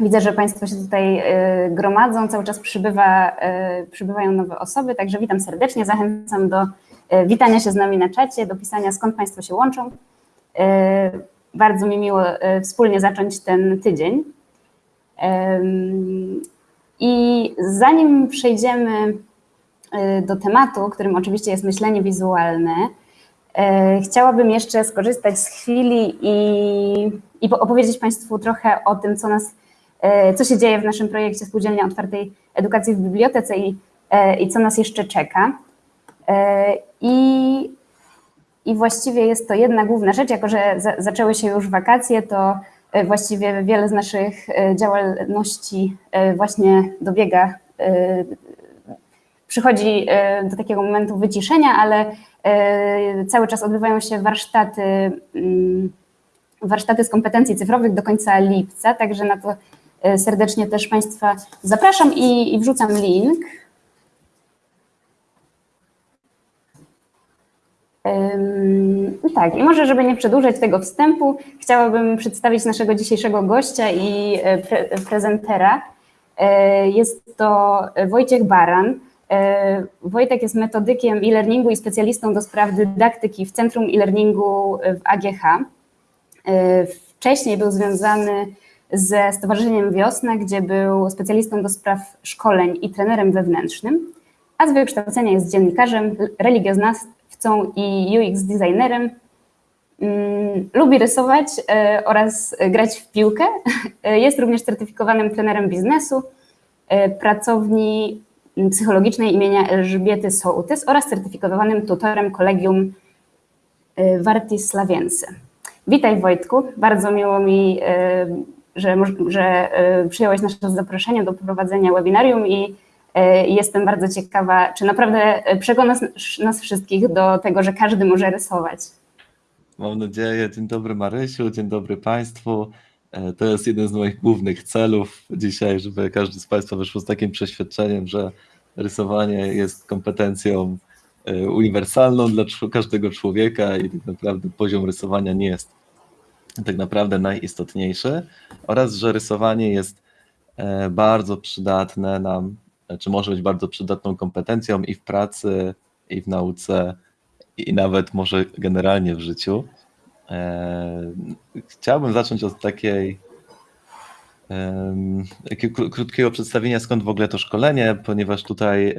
Widzę, że Państwo się tutaj gromadzą, cały czas przybywa, przybywają nowe osoby, także witam serdecznie, zachęcam do witania się z nami na czacie, do pisania skąd Państwo się łączą. Bardzo mi miło wspólnie zacząć ten tydzień. I zanim przejdziemy do tematu, którym oczywiście jest myślenie wizualne, chciałabym jeszcze skorzystać z chwili i, i opowiedzieć Państwu trochę o tym, co nas, co się dzieje w naszym projekcie Spółdzielnia Otwartej Edukacji w Bibliotece i, i co nas jeszcze czeka. I, I właściwie jest to jedna główna rzecz, jako że za, zaczęły się już wakacje, to właściwie wiele z naszych działalności właśnie dobiega, przychodzi do takiego momentu wyciszenia, ale cały czas odbywają się warsztaty, mm, warsztaty z kompetencji cyfrowych do końca lipca, także na to serdecznie też Państwa zapraszam i, i wrzucam link. Tak, i może, żeby nie przedłużać tego wstępu, chciałabym przedstawić naszego dzisiejszego gościa i pre prezentera. Jest to Wojciech Baran. Wojtek jest metodykiem e-learningu i specjalistą do spraw dydaktyki w Centrum e-learningu w AGH. Wcześniej był związany ze Stowarzyszeniem Wiosna, gdzie był specjalistą do spraw szkoleń i trenerem wewnętrznym, a z wykształcenia jest dziennikarzem, religioznawcą i UX designerem. Lubi rysować oraz grać w piłkę. Jest również certyfikowanym trenerem biznesu, pracowni psychologicznej imienia Elżbiety Sołtys oraz certyfikowanym tutorem kolegium Wartis Slawiense. Witaj Wojtku, bardzo miło mi, że, że przyjąłeś nasze zaproszenie do prowadzenia webinarium i jestem bardzo ciekawa, czy naprawdę przekonasz nas wszystkich do tego, że każdy może rysować. Mam nadzieję. Dzień dobry Marysiu, dzień dobry Państwu. To jest jeden z moich głównych celów dzisiaj, żeby każdy z Państwa wyszło z takim przeświadczeniem, że rysowanie jest kompetencją uniwersalną dla każdego człowieka i tak naprawdę poziom rysowania nie jest tak naprawdę najistotniejszy oraz, że rysowanie jest bardzo przydatne nam, czy może być bardzo przydatną kompetencją i w pracy, i w nauce, i nawet może generalnie w życiu. Chciałbym zacząć od takiej takiego krótkiego przedstawienia, skąd w ogóle to szkolenie, ponieważ tutaj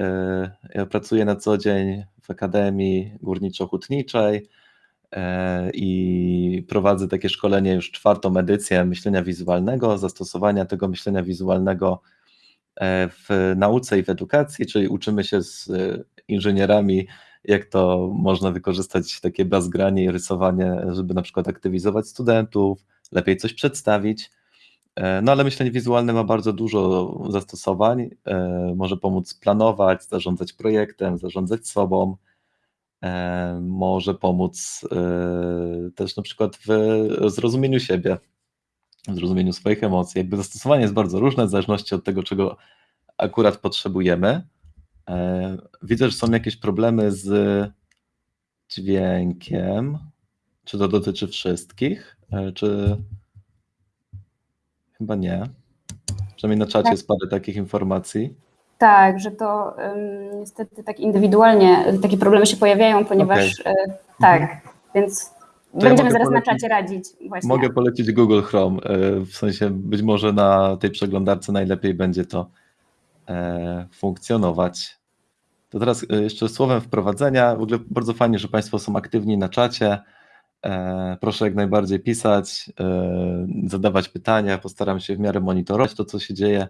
ja pracuję na co dzień w Akademii Górniczo-Hutniczej i prowadzę takie szkolenie już czwartą edycję myślenia wizualnego, zastosowania tego myślenia wizualnego w nauce i w edukacji, czyli uczymy się z inżynierami, jak to można wykorzystać takie bazgranie i rysowanie, żeby na przykład aktywizować studentów, lepiej coś przedstawić. No ale myślenie wizualne ma bardzo dużo zastosowań, może pomóc planować, zarządzać projektem, zarządzać sobą, może pomóc też na przykład w zrozumieniu siebie, w zrozumieniu swoich emocji. Jakby zastosowanie jest bardzo różne w zależności od tego, czego akurat potrzebujemy. Widzę, że są jakieś problemy z dźwiękiem. Czy to dotyczy wszystkich? Czy Chyba nie. Przynajmniej na czacie Tak. jest parę takich informacji. Tak, że to ym, niestety tak indywidualnie takie problemy się pojawiają, ponieważ y, tak, więc ja będziemy mogę zaraz na polecić- czacie radzić właśnie. Mogę polecić Google Chrome, e, w sensie być może na tej przeglądarce najlepiej będzie to e, funkcjonować. To teraz e, jeszcze słowem wprowadzenia. W ogóle bardzo fajnie, że Państwo są aktywni na czacie. E, Proszę jak najbardziej pisać, e, zadawać pytania. Postaram się w miarę monitorować to, co się dzieje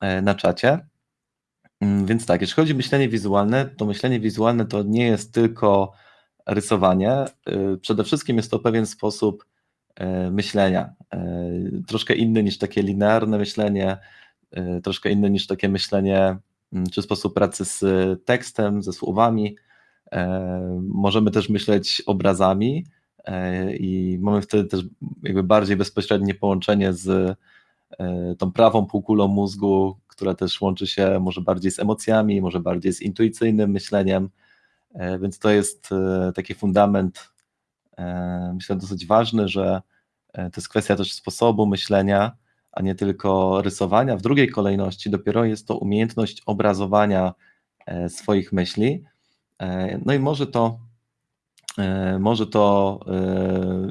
e, na czacie. Mm, Więc tak, jeśli chodzi o myślenie wizualne, to myślenie wizualne to nie jest tylko rysowanie. y, Przede wszystkim jest to pewien sposób e, myślenia. e, Troszkę inny niż takie linearne myślenie, e, troszkę inny niż takie myślenie, mm, czy sposób pracy z tekstem, ze słowami. Możemy też myśleć obrazami i mamy wtedy też jakby bardziej bezpośrednie połączenie z tą prawą półkulą mózgu, która też łączy się może bardziej z emocjami, może bardziej z intuicyjnym myśleniem. E, Więc to jest e, taki fundament, e, myślę, dosyć ważny, że to jest kwestia też sposobu myślenia, a nie tylko rysowania. W drugiej kolejności dopiero jest to umiejętność obrazowania swoich myśli. No i może to, może to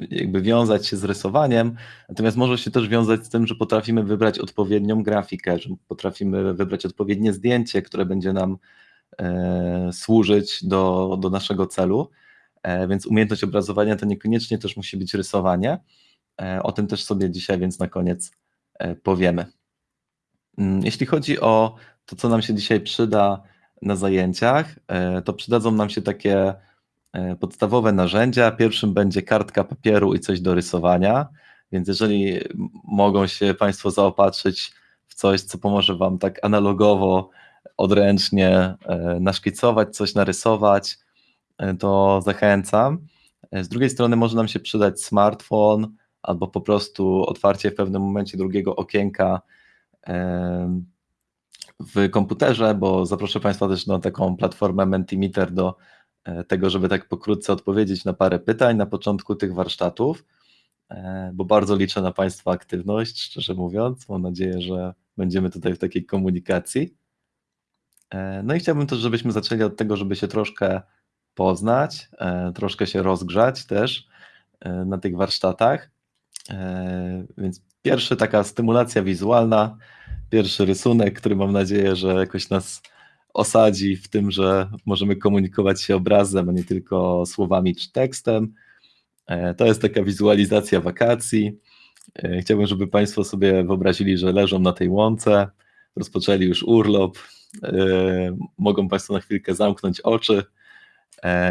jakby wiązać się z rysowaniem, natomiast może się też wiązać z tym, że potrafimy wybrać odpowiednią grafikę, że potrafimy wybrać odpowiednie zdjęcie, które będzie nam służyć do, do naszego celu. Więc umiejętność obrazowania to niekoniecznie też musi być rysowanie. O tym też sobie dzisiaj więc na koniec E, powiemy. Mm, jeśli chodzi o to, co nam się dzisiaj przyda na zajęciach, e, to przydadzą nam się takie e, podstawowe narzędzia. Pierwszym będzie kartka papieru i coś do rysowania, więc jeżeli mogą się Państwo zaopatrzyć w coś, co pomoże Wam tak analogowo, odręcznie naszkicować, coś narysować, to zachęcam. Z drugiej strony może nam się przydać smartfon, albo po prostu otwarcie w pewnym momencie drugiego okienka w komputerze, bo zaproszę Państwa też na taką platformę Mentimeter do e, tego, żeby tak pokrótce odpowiedzieć na parę pytań na początku tych warsztatów, e, bo bardzo liczę na Państwa aktywność, szczerze mówiąc. Mam nadzieję, że będziemy tutaj w takiej komunikacji. E, no i chciałbym też, żebyśmy zaczęli od tego, żeby się troszkę poznać, troszkę się rozgrzać też na tych warsztatach. E, więc pierwsza taka stymulacja wizualna, pierwszy rysunek, który mam nadzieję, że jakoś nas osadzi w tym, że możemy komunikować się obrazem, a nie tylko słowami czy tekstem. E, to jest taka wizualizacja wakacji. E, chciałbym, żeby Państwo sobie wyobrazili, że leżą na tej łące, rozpoczęli już urlop. Mogą Państwo na chwilkę zamknąć oczy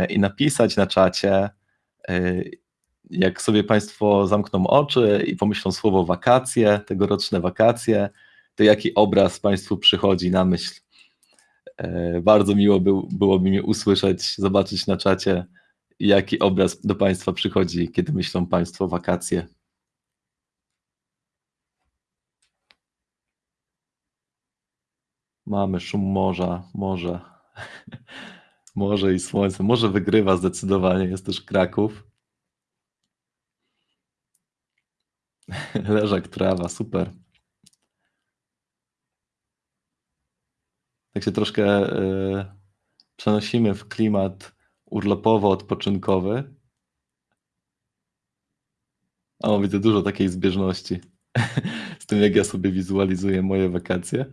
i napisać na czacie, jak sobie Państwo zamkną oczy i pomyślą słowo wakacje, tegoroczne wakacje, to jaki obraz Państwu przychodzi na myśl? E, bardzo miło był, byłoby mi usłyszeć, zobaczyć na czacie, jaki obraz do Państwa przychodzi, kiedy myślą Państwo wakacje. Mamy szum morza, morze. Morze i słońce. Morze wygrywa zdecydowanie, jest też Kraków. Leżak, trawa, super. Tak się troszkę y, przenosimy w klimat urlopowo-odpoczynkowy. O, widzę dużo takiej zbieżności z tym, jak ja sobie wizualizuję moje wakacje.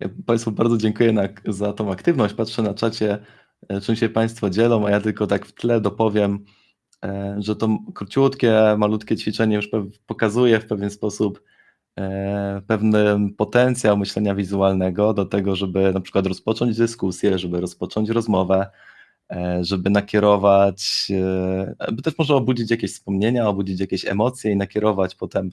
Ja Państwu bardzo dziękuję na, za tą aktywność. Patrzę na czacie, E, czym się Państwo dzielą, a ja tylko tak w tle dopowiem, e, że to króciutkie, malutkie ćwiczenie już pokazuje w pewien sposób e, pewny potencjał myślenia wizualnego do tego, żeby na przykład rozpocząć dyskusję, żeby rozpocząć rozmowę, żeby nakierować, by też może obudzić jakieś wspomnienia, obudzić jakieś emocje i nakierować potem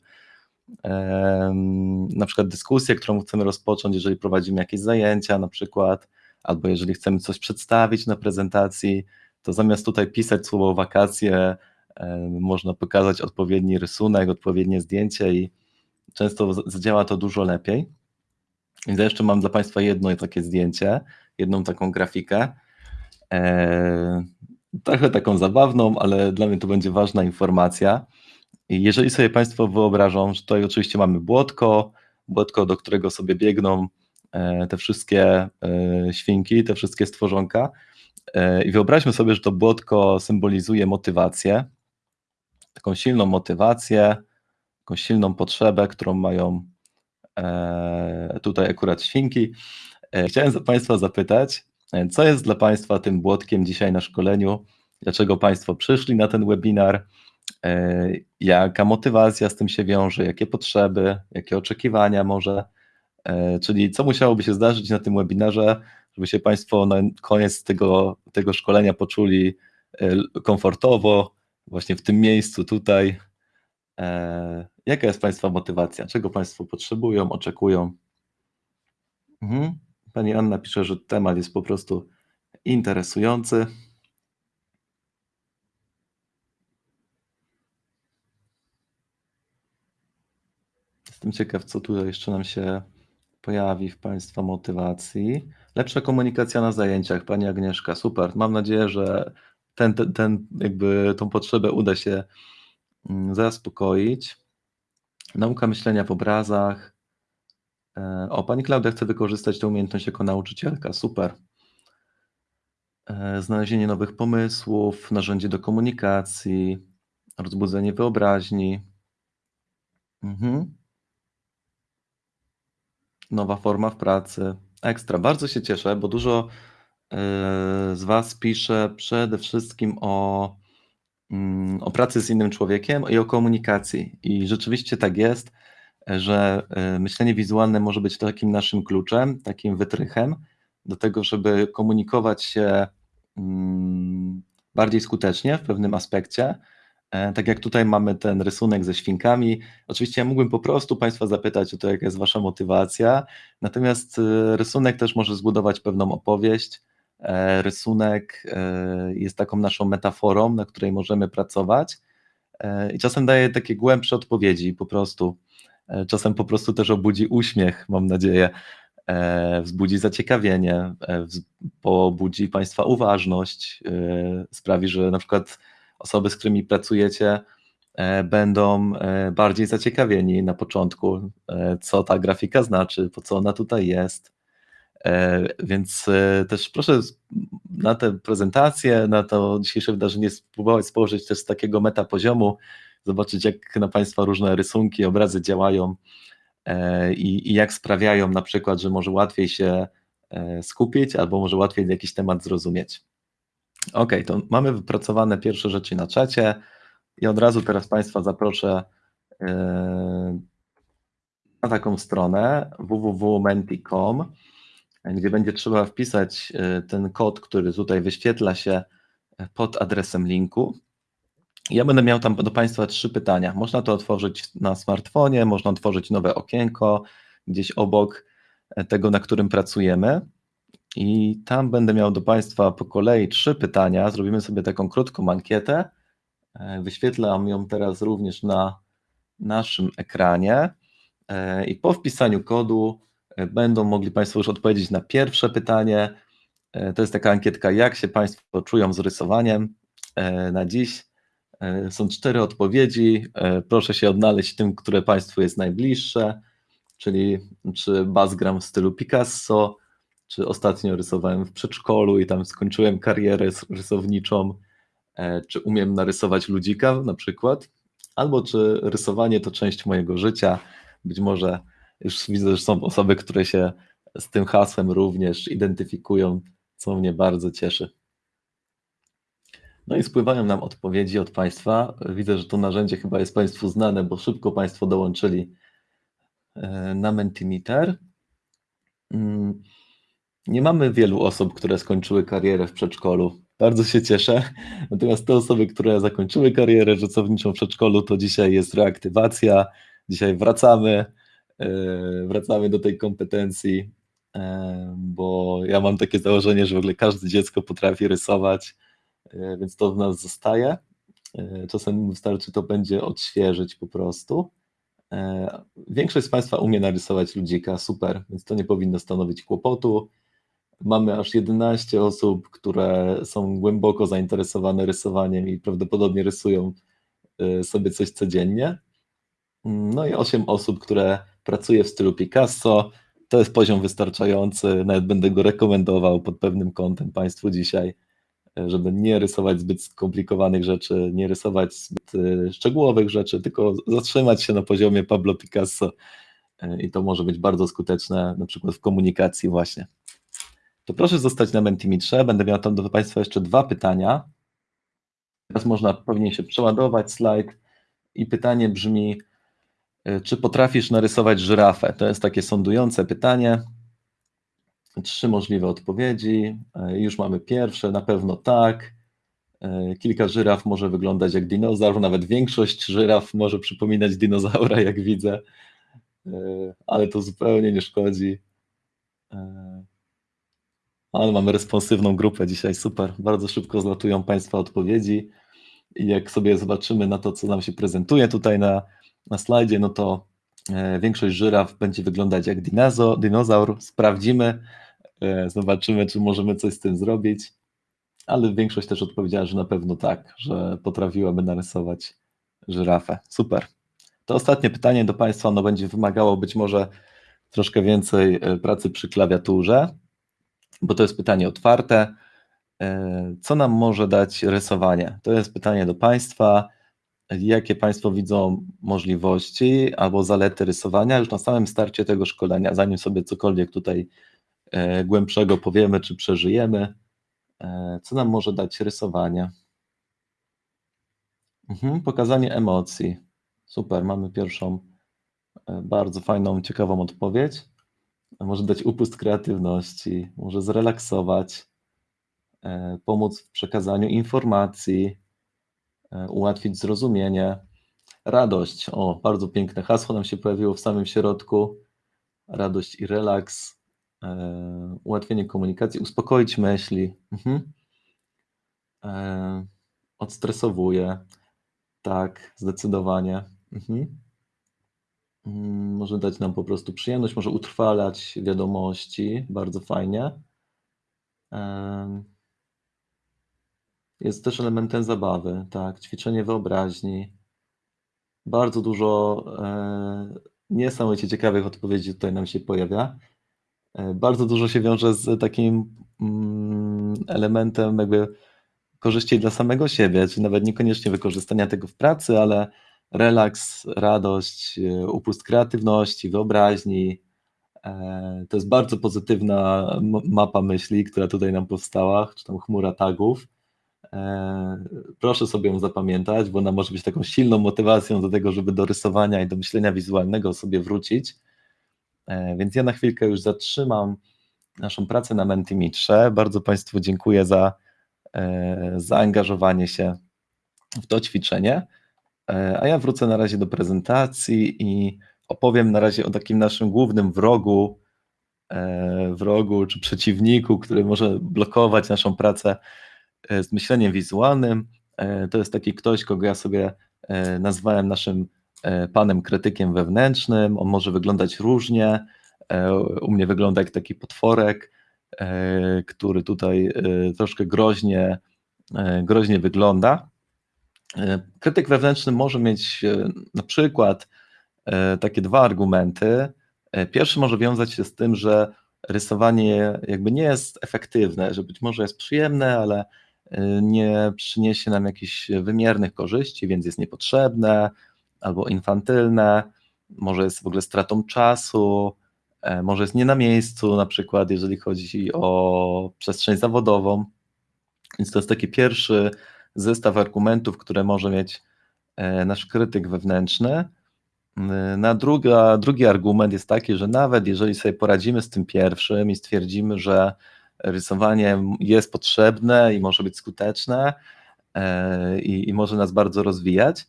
na przykład dyskusję, którą chcemy rozpocząć, jeżeli prowadzimy jakieś zajęcia na przykład, albo jeżeli chcemy coś przedstawić na prezentacji, to zamiast tutaj pisać słowo wakacje, można pokazać odpowiedni rysunek, odpowiednie zdjęcie i często zadziała to dużo lepiej. Więc jeszcze mam dla Państwa jedno takie zdjęcie, jedną taką grafikę. trochę taką zabawną, ale dla mnie to będzie ważna informacja. Jeżeli sobie Państwo wyobrażą, że tutaj oczywiście mamy błotko, błotko, do którego sobie biegną E, te wszystkie e, świnki, te wszystkie stworzonka. E, I wyobraźmy sobie, że to błotko symbolizuje motywację, taką silną motywację, taką silną potrzebę, którą mają tutaj akurat świnki. Chciałem Państwa zapytać, co jest dla Państwa tym błotkiem dzisiaj na szkoleniu? Dlaczego Państwo przyszli na ten webinar? Jaka motywacja z tym się wiąże? Jakie potrzeby, jakie oczekiwania może? E, czyli co musiałoby się zdarzyć na tym webinarze, żeby się Państwo na koniec tego, tego szkolenia poczuli e, komfortowo, właśnie w tym miejscu tutaj. E, jaka jest Państwa motywacja? Czego Państwo potrzebują, oczekują? Mhm. Pani Anna pisze, że temat jest po prostu interesujący. Jestem ciekaw, co tutaj jeszcze nam się pojawi w Państwa motywacji. Lepsza komunikacja na zajęciach, Pani Agnieszka, super. Mam nadzieję, że ten, ten, ten jakby tą potrzebę uda się zaspokoić. Nauka myślenia w obrazach. E, O, pani Klaudia chce wykorzystać tę umiejętność jako nauczycielka. Super. E, Znalezienie nowych pomysłów, narzędzie do komunikacji, rozbudzenie wyobraźni. Mhm. Nowa forma w pracy. Ekstra. Bardzo się cieszę, bo dużo e, z Was pisze przede wszystkim o, o pracy z innym człowiekiem i o komunikacji. I rzeczywiście tak jest, że e, myślenie wizualne może być takim naszym kluczem, takim wytrychem do tego, żeby komunikować się mm, bardziej skutecznie w pewnym aspekcie. E, Tak jak tutaj mamy ten rysunek ze świnkami. Oczywiście ja mógłbym po prostu Państwa zapytać o to, jaka jest Wasza motywacja, natomiast e, rysunek też może zbudować pewną opowieść. E, Rysunek e, jest taką naszą metaforą, na której możemy pracować e, i czasem daje takie głębsze odpowiedzi po prostu. Czasem po prostu też obudzi uśmiech, mam nadzieję, wzbudzi zaciekawienie, pobudzi Państwa uważność, sprawi, że na przykład osoby, z którymi pracujecie, będą bardziej zaciekawieni na początku, co ta grafika znaczy, po co ona tutaj jest. E, Więc e, też proszę na tę prezentację, na to dzisiejsze wydarzenie spróbować spojrzeć też z takiego metapoziomu, zobaczyć jak na Państwa różne rysunki, obrazy działają e, i, i jak sprawiają na przykład, że może łatwiej się skupić albo może łatwiej jakiś temat zrozumieć. Ok, to mamy wypracowane pierwsze rzeczy na czacie i od razu teraz Państwa zaproszę na taką stronę www.menti.com, gdzie będzie trzeba wpisać e, ten kod, który tutaj wyświetla się e, pod adresem linku. Ja będę miał tam do Państwa trzy pytania. Można to otworzyć na smartfonie, można otworzyć nowe okienko gdzieś obok e, tego, na którym pracujemy. I tam będę miał do Państwa po kolei trzy pytania. Zrobimy sobie taką krótką ankietę. Wyświetlam ją teraz również na naszym ekranie. I po wpisaniu kodu będą mogli Państwo już odpowiedzieć na pierwsze pytanie. E, To jest taka ankietka, jak się Państwo czują z rysowaniem e, na dziś. E, Są cztery odpowiedzi. E, Proszę się odnaleźć tym, które Państwu jest najbliższe, czyli czy bazgram w stylu Picasso, czy ostatnio rysowałem w przedszkolu i tam skończyłem karierę rys- rysowniczą, e, czy umiem narysować ludzika na przykład, albo czy rysowanie to część mojego życia. Być może już widzę, że są osoby, które się z tym hasłem również identyfikują, co mnie bardzo cieszy. No i spływają nam odpowiedzi od Państwa. Widzę, że to narzędzie chyba jest Państwu znane, bo szybko Państwo dołączyli e, na Mentimeter. Mm, Nie mamy wielu osób, które skończyły karierę w przedszkolu. Bardzo się cieszę. Natomiast te osoby, które zakończyły karierę rysowniczą w przedszkolu, to dzisiaj jest reaktywacja. Dzisiaj wracamy, wracamy do tej kompetencji, e, bo ja mam takie założenie, że w ogóle każde dziecko potrafi rysować, e, więc to w nas zostaje. E, Czasem wystarczy to będzie odświeżyć po prostu. E, Większość z Państwa umie narysować ludzika, super, więc to nie powinno stanowić kłopotu. Mamy aż 11 osób, które są głęboko zainteresowane rysowaniem i prawdopodobnie rysują sobie coś codziennie. No i 8 osób, które pracuje w stylu Picasso. To jest poziom wystarczający, nawet będę go rekomendował pod pewnym kątem Państwu dzisiaj, żeby nie rysować zbyt skomplikowanych rzeczy, nie rysować zbyt y, szczegółowych rzeczy, tylko zatrzymać się na poziomie Pablo Picasso y, i to może być bardzo skuteczne, na przykład w komunikacji właśnie to proszę zostać na Mentimetrze. Będę miał tam do Państwa jeszcze dwa pytania. Teraz można, powinien się przeładować slajd i pytanie brzmi, czy potrafisz narysować żyrafę? To jest takie sądujące pytanie. Trzy możliwe odpowiedzi. Y, Już mamy pierwsze, na pewno tak. Y, Kilka żyraf może wyglądać jak dinozaur, nawet większość żyraf może przypominać dinozaura, jak widzę, ale to zupełnie nie szkodzi. Ale mamy responsywną grupę dzisiaj, super. Bardzo szybko zlatują Państwa odpowiedzi. I jak sobie zobaczymy na to, co nam się prezentuje tutaj na, na slajdzie, no to e, większość żyraf będzie wyglądać jak dinozo, dinozaur. Sprawdzimy, e, zobaczymy, czy możemy coś z tym zrobić. Ale większość też odpowiedziała, że na pewno tak, że potrafiłaby narysować żyrafę. Super. To ostatnie pytanie do Państwa, ono będzie wymagało być może troszkę więcej e, pracy przy klawiaturze, bo to jest pytanie otwarte. Co nam może dać rysowanie? To jest pytanie do Państwa. Jakie Państwo widzą możliwości albo zalety rysowania już na samym starcie tego szkolenia, zanim sobie cokolwiek tutaj e, głębszego powiemy czy przeżyjemy? Co nam może dać rysowanie? Mhm, pokazanie emocji. Super, mamy pierwszą e, bardzo fajną, ciekawą odpowiedź. Może dać upust kreatywności, może zrelaksować, e, pomóc w przekazaniu informacji, e, ułatwić zrozumienie. Radość, o, bardzo piękne hasło nam się pojawiło w samym środku. Radość i relaks, ułatwienie komunikacji, uspokoić myśli. Mhm. Odstresowuje, tak, zdecydowanie. Mhm. Mm, Może dać nam po prostu przyjemność, może utrwalać wiadomości, bardzo fajnie. Jest też elementem zabawy, tak, ćwiczenie wyobraźni. Bardzo dużo e, niesamowicie ciekawych odpowiedzi tutaj nam się pojawia. E, bardzo dużo się wiąże z takim mm, elementem jakby korzyści dla samego siebie, czy nawet niekoniecznie wykorzystania tego w pracy, ale relaks, radość, e, upust kreatywności, wyobraźni. E, to jest bardzo pozytywna mapa myśli, która tutaj nam powstała, czy tam chmura tagów. E, proszę sobie ją zapamiętać, bo ona może być taką silną motywacją do tego, żeby do rysowania i do myślenia wizualnego sobie wrócić. Więc ja na chwilkę już zatrzymam naszą pracę na Mentimetrze. Bardzo Państwu dziękuję za zaangażowanie się w to ćwiczenie. E, a ja wrócę na razie do prezentacji i opowiem na razie o takim naszym głównym wrogu, e, wrogu czy przeciwniku, który może blokować naszą pracę e, z myśleniem wizualnym. To jest taki ktoś, kogo ja sobie nazwałem naszym panem krytykiem wewnętrznym. On może wyglądać różnie. U mnie wygląda jak taki potworek, który tutaj troszkę groźnie, groźnie wygląda. E, krytyk wewnętrzny może mieć e, na przykład e, takie dwa argumenty. Pierwszy może wiązać się z tym, że rysowanie jakby nie jest efektywne, że być może jest przyjemne, ale nie przyniesie nam jakichś wymiernych korzyści, więc jest niepotrzebne albo infantylne, może jest w ogóle stratą czasu, może jest nie na miejscu, na przykład jeżeli chodzi o przestrzeń zawodową. Więc to jest taki pierwszy zestaw argumentów, które może mieć e, nasz krytyk wewnętrzny. E, na druga, drugi argument jest taki, że nawet jeżeli sobie poradzimy z tym pierwszym i stwierdzimy, że rysowanie jest potrzebne i może być skuteczne e, i, i może nas bardzo rozwijać,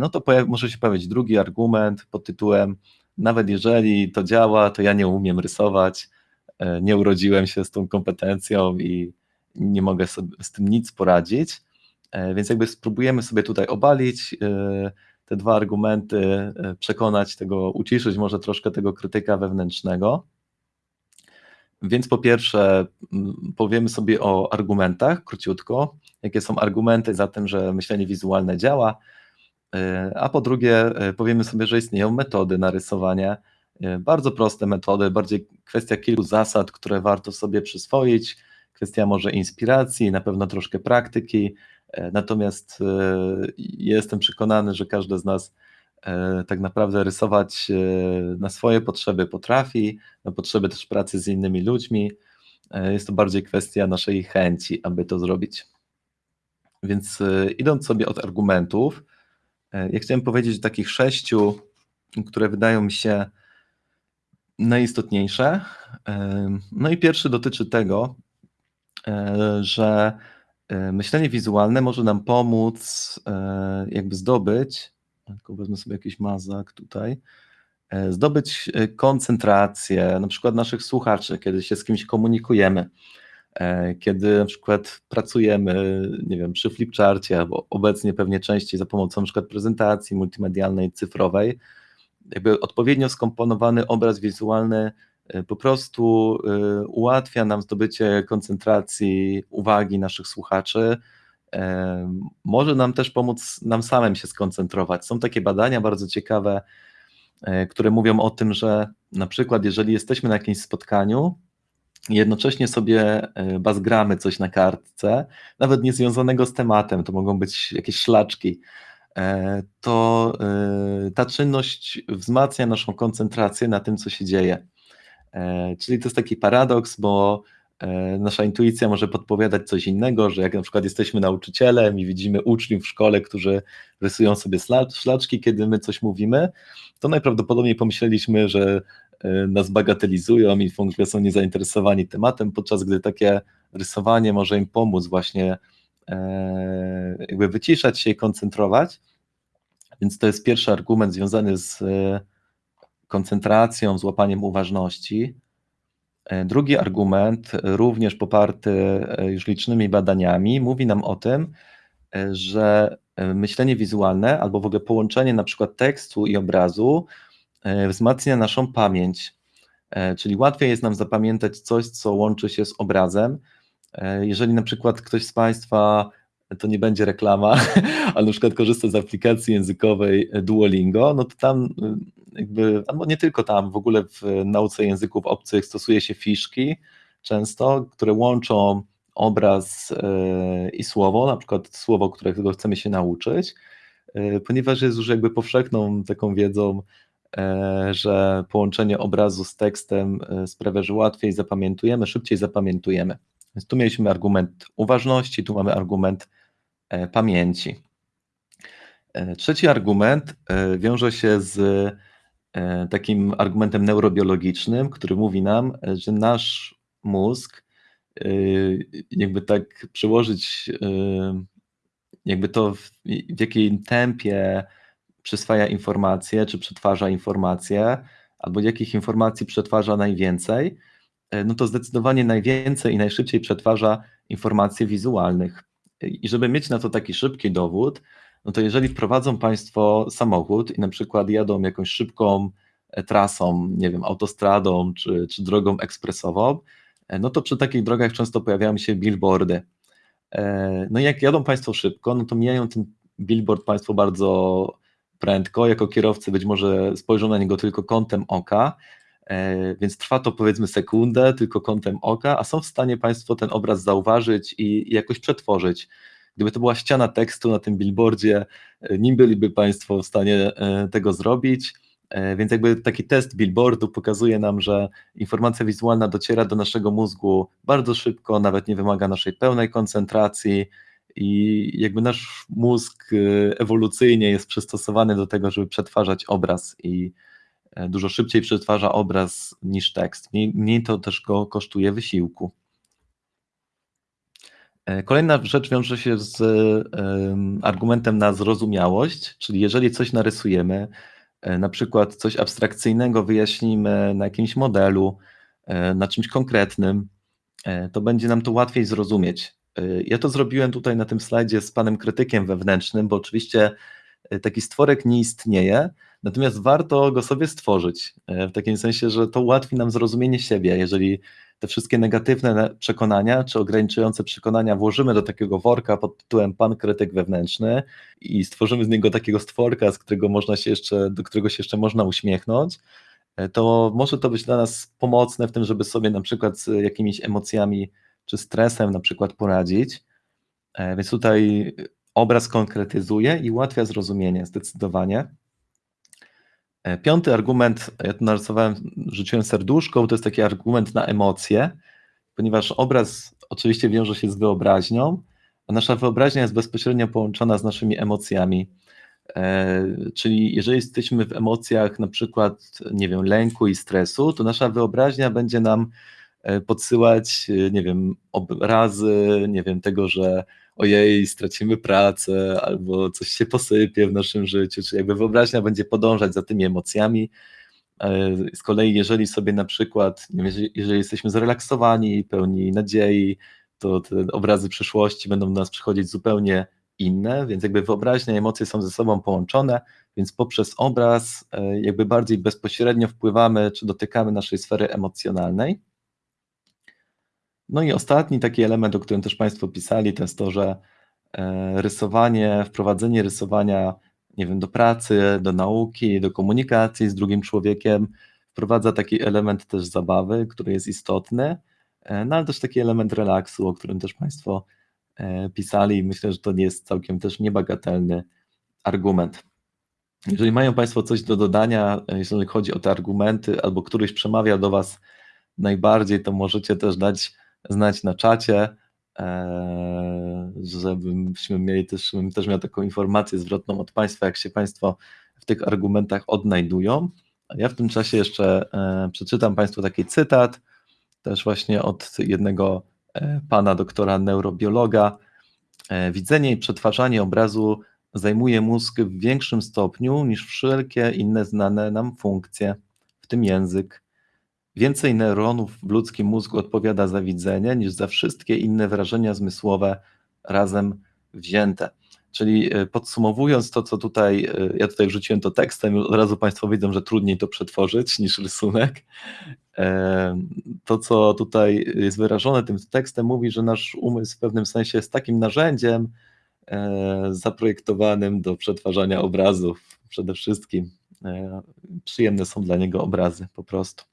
no to może się pojawić drugi argument pod tytułem nawet jeżeli to działa, to ja nie umiem rysować, nie urodziłem się z tą kompetencją i nie mogę z tym nic poradzić. E, więc jakby spróbujemy sobie tutaj obalić e, te dwa argumenty, e, przekonać tego, uciszyć może troszkę tego krytyka wewnętrznego. Więc po pierwsze powiemy sobie o argumentach króciutko, jakie są argumenty za tym, że myślenie wizualne działa, a po drugie powiemy sobie, że istnieją metody na rysowanie, bardzo proste metody, bardziej kwestia kilku zasad, które warto sobie przyswoić, kwestia może inspiracji, na pewno troszkę praktyki, E, natomiast e, jestem przekonany, że każdy z nas e, tak naprawdę rysować na swoje potrzeby potrafi, na potrzeby też pracy z innymi ludźmi. Jest to bardziej kwestia naszej chęci, aby to zrobić. Więc idąc sobie od argumentów, ja chciałem powiedzieć o takich sześciu, które wydają mi się najistotniejsze. No i pierwszy dotyczy tego, że E, myślenie wizualne może nam pomóc e, jakby zdobyć, tylko wezmę sobie jakiś mazak tutaj, e, zdobyć koncentrację na przykład naszych słuchaczy, kiedy się z kimś komunikujemy, kiedy na przykład pracujemy, nie wiem, przy flipcharcie, albo obecnie pewnie częściej za pomocą na przykład prezentacji multimedialnej, cyfrowej, jakby odpowiednio skomponowany obraz wizualny E, po prostu e, ułatwia nam zdobycie koncentracji uwagi naszych słuchaczy. e, może nam też pomóc nam samym się skoncentrować. Są takie badania bardzo ciekawe, e, które mówią o tym, że na przykład jeżeli jesteśmy na jakimś spotkaniu, jednocześnie sobie bazgramy coś na kartce, nawet nie związanego z tematem, to mogą być jakieś szlaczki, to ta czynność wzmacnia naszą koncentrację na tym, co się dzieje. Czyli to jest taki paradoks, bo E, nasza intuicja może podpowiadać coś innego, że jak na przykład jesteśmy nauczycielem i widzimy uczniów w szkole, którzy rysują sobie szlaczki, kiedy my coś mówimy, to najprawdopodobniej pomyśleliśmy, że e, nas bagatelizują i w ogóle są niezainteresowani tematem, podczas gdy takie rysowanie może im pomóc właśnie e, jakby wyciszać się i koncentrować. Więc to jest pierwszy argument związany z koncentracją, z łapaniem uważności. E, drugi argument, również poparty e, już licznymi badaniami, mówi nam o tym, e, że myślenie wizualne albo w ogóle połączenie na przykład tekstu i obrazu wzmacnia naszą pamięć. Czyli łatwiej jest nam zapamiętać coś, co łączy się z obrazem. Jeżeli na przykład ktoś z Państwa, to nie będzie reklama, ale na przykład korzysta z aplikacji językowej Duolingo, no to tam jakby, albo nie tylko tam, w ogóle w nauce języków obcych stosuje się fiszki często, które łączą obraz e, i słowo, na przykład słowo, którego chcemy się nauczyć, e, ponieważ jest już jakby powszechną taką wiedzą, e, że połączenie obrazu z tekstem sprawia, że łatwiej zapamiętujemy, szybciej zapamiętujemy. Więc tu mieliśmy argument uważności, tu mamy argument pamięci. Trzeci argument wiąże się z takim argumentem neurobiologicznym, który mówi nam, że nasz mózg, e, jakby tak przełożyć, e, jakby to w, w jakim tempie przyswaja informacje, czy przetwarza informacje, albo jakich informacji przetwarza najwięcej, no to zdecydowanie najwięcej i najszybciej przetwarza informacje wizualnych. I żeby mieć na to taki szybki dowód, no to jeżeli wprowadzą Państwo samochód i na przykład jadą jakąś szybką e, trasą, nie wiem, autostradą czy, czy drogą ekspresową, e, no to przy takich drogach często pojawiają się billboardy. E, no i jak jadą Państwo szybko, no to mijają ten billboard Państwo bardzo prędko, jako kierowcy być może spojrzą na niego tylko kątem oka, więc trwa to powiedzmy sekundę, tylko kątem oka, a są w stanie Państwo ten obraz zauważyć i jakoś przetworzyć. Gdyby to była ściana tekstu na tym billboardzie, e, nim byliby Państwo w stanie e, tego zrobić. E, więc jakby taki test billboardu pokazuje nam, że informacja wizualna dociera do naszego mózgu bardzo szybko, nawet nie wymaga naszej pełnej koncentracji i jakby nasz mózg ewolucyjnie jest przystosowany do tego, żeby przetwarzać obraz i dużo szybciej przetwarza obraz niż tekst. Mniej, to też go kosztuje wysiłku. E, kolejna rzecz wiąże się z argumentem na zrozumiałość, czyli jeżeli coś narysujemy, e, na przykład coś abstrakcyjnego wyjaśnimy na jakimś modelu, e, na czymś konkretnym, to będzie nam to łatwiej zrozumieć. Ja to zrobiłem tutaj na tym slajdzie z panem krytykiem wewnętrznym, bo oczywiście taki stworek nie istnieje, natomiast warto go sobie stworzyć, w takim sensie, że to ułatwi nam zrozumienie siebie, jeżeli te wszystkie negatywne przekonania czy ograniczające przekonania włożymy do takiego worka pod tytułem Pan krytyk wewnętrzny i stworzymy z niego takiego stworka, z którego można się jeszcze, do którego się jeszcze można uśmiechnąć, e, to może to być dla nas pomocne w tym, żeby sobie na przykład z jakimiś emocjami czy stresem na przykład poradzić. E, więc tutaj obraz konkretyzuje i ułatwia zrozumienie zdecydowanie. E, piąty argument, ja tu narysowałem, rzuciłem serduszką, to jest taki argument na emocje, ponieważ obraz oczywiście wiąże się z wyobraźnią, a nasza wyobraźnia jest bezpośrednio połączona z naszymi emocjami. E, czyli jeżeli jesteśmy w emocjach na przykład, nie wiem, lęku i stresu, to nasza wyobraźnia będzie nam podsyłać, nie wiem, obrazy, nie wiem, tego, że ojej, stracimy pracę, albo coś się posypie w naszym życiu, czy jakby wyobraźnia będzie podążać za tymi emocjami. E, z kolei, jeżeli sobie na przykład, jeżeli, jesteśmy zrelaksowani, pełni nadziei, to te obrazy przyszłości będą do nas przychodzić zupełnie inne, więc jakby wyobraźnia i emocje są ze sobą połączone, więc poprzez obraz e, jakby bardziej bezpośrednio wpływamy czy dotykamy naszej sfery emocjonalnej. No i ostatni taki element, o którym też Państwo pisali, to jest to, że e, rysowanie, wprowadzenie rysowania, nie wiem, do pracy, do nauki, do komunikacji z drugim człowiekiem, wprowadza taki element też zabawy, który jest istotny, e, no ale też taki element relaksu, o którym też Państwo e, pisali i myślę, że to nie jest całkiem też niebagatelny argument. Jeżeli mają Państwo coś do dodania, jeżeli chodzi o te argumenty, albo któryś przemawia do Was najbardziej, to możecie też dać znać na czacie, e, żebyśmy mieli też, żebym też miał taką informację zwrotną od Państwa, jak się Państwo w tych argumentach odnajdują. Ja w tym czasie jeszcze e, przeczytam Państwu taki cytat, też właśnie od jednego e, pana doktora neurobiologa. Widzenie i przetwarzanie obrazu zajmuje mózg w większym stopniu niż wszelkie inne znane nam funkcje, w tym język. Więcej neuronów w ludzkim mózgu odpowiada za widzenie niż za wszystkie inne wrażenia zmysłowe razem wzięte. Czyli e, podsumowując to, co tutaj, e, ja tutaj wrzuciłem to tekstem, od razu Państwo widzą, że trudniej to przetworzyć niż rysunek. E, to, co tutaj jest wyrażone tym tekstem, mówi, że nasz umysł w pewnym sensie jest takim narzędziem, zaprojektowanym do przetwarzania obrazów. Przede wszystkim przyjemne są dla niego obrazy po prostu.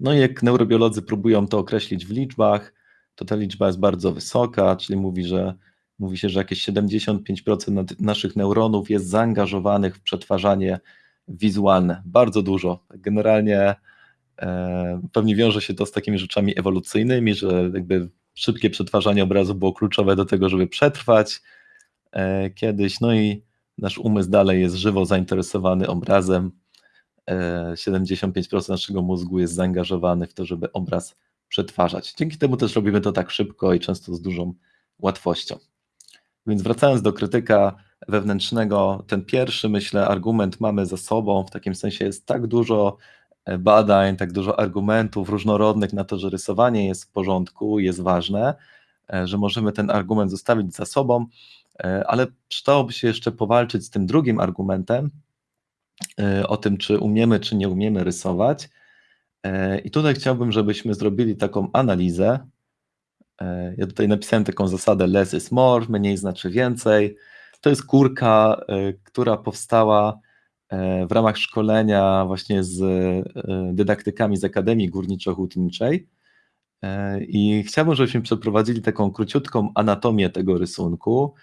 No i jak neurobiolodzy próbują to określić w liczbach, to ta liczba jest bardzo wysoka, czyli mówi, że mówi się, że jakieś 75% naszych neuronów jest zaangażowanych w przetwarzanie wizualne. Bardzo dużo. Generalnie e, pewnie wiąże się to z takimi rzeczami ewolucyjnymi, że jakby szybkie przetwarzanie obrazu było kluczowe do tego, żeby przetrwać e, kiedyś. No i nasz umysł dalej jest żywo zainteresowany obrazem. 75% e, naszego mózgu jest zaangażowany w to, żeby obraz przetwarzać. Dzięki temu też robimy to tak szybko i często z dużą łatwością. Więc wracając do krytyka wewnętrznego, ten pierwszy, myślę, argument mamy za sobą, w takim sensie jest tak dużo badań, tak dużo argumentów różnorodnych na to, że rysowanie jest w porządku, jest ważne, e, że możemy ten argument zostawić za sobą, e, ale przydałoby się jeszcze powalczyć z tym drugim argumentem, e, o tym, czy umiemy, czy nie umiemy rysować. I tutaj chciałbym, żebyśmy zrobili taką analizę. Ja tutaj napisałem taką zasadę less is more, mniej znaczy więcej. To jest kurka, która powstała E, w ramach szkolenia właśnie z e, dydaktykami z Akademii Górniczo-Hutniczej e, i chciałbym, żebyśmy przeprowadzili taką króciutką anatomię tego rysunku.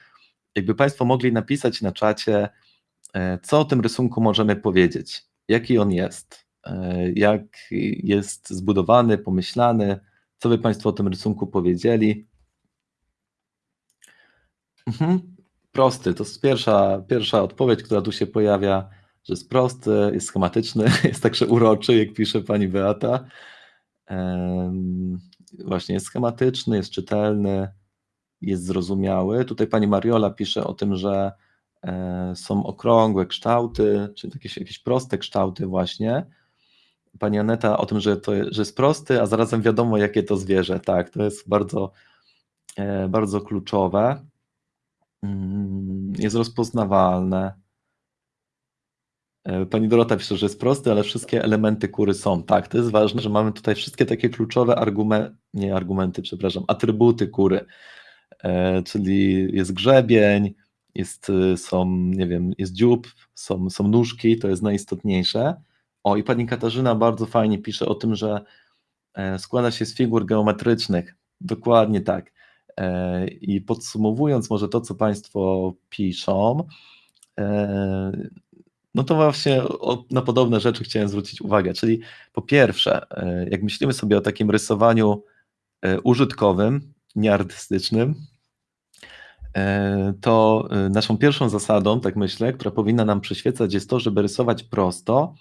Jakby Państwo mogli napisać na czacie, co o tym rysunku możemy powiedzieć, jaki on jest, jak jest zbudowany, pomyślany, co by Państwo o tym rysunku powiedzieli. Mhm. Prosty, to jest pierwsza, pierwsza odpowiedź, która tu się pojawia że jest prosty, jest schematyczny, jest także uroczy, jak pisze pani Beata. Właśnie jest schematyczny, jest czytelny, jest zrozumiały. Tutaj pani Mariola pisze o tym, że e, są okrągłe kształty, czy jakieś, jakieś proste kształty właśnie. Pani Aneta o tym, że, to, że jest prosty, a zarazem wiadomo, jakie to zwierzę. Tak, to jest bardzo, e, bardzo kluczowe. Mm, jest rozpoznawalne. E, pani Dorota pisze, że jest prosty, ale wszystkie elementy kury są. Tak, to jest ważne, że mamy tutaj wszystkie takie kluczowe argumenty, nie argumenty, przepraszam, atrybuty kury, e, czyli jest grzebień, jest, y, są, nie wiem, jest dziób, są, są nóżki, to jest najistotniejsze. O, i pani Katarzyna bardzo fajnie pisze o tym, że e, składa się z figur geometrycznych. Dokładnie tak. I podsumowując może to, co Państwo piszą, no to właśnie na podobne rzeczy chciałem zwrócić uwagę. Czyli po pierwsze, e, jak myślimy sobie o takim rysowaniu e, użytkowym, nieartystycznym, e, to naszą pierwszą zasadą, tak myślę, która powinna nam przyświecać, jest to, żeby rysować prosto,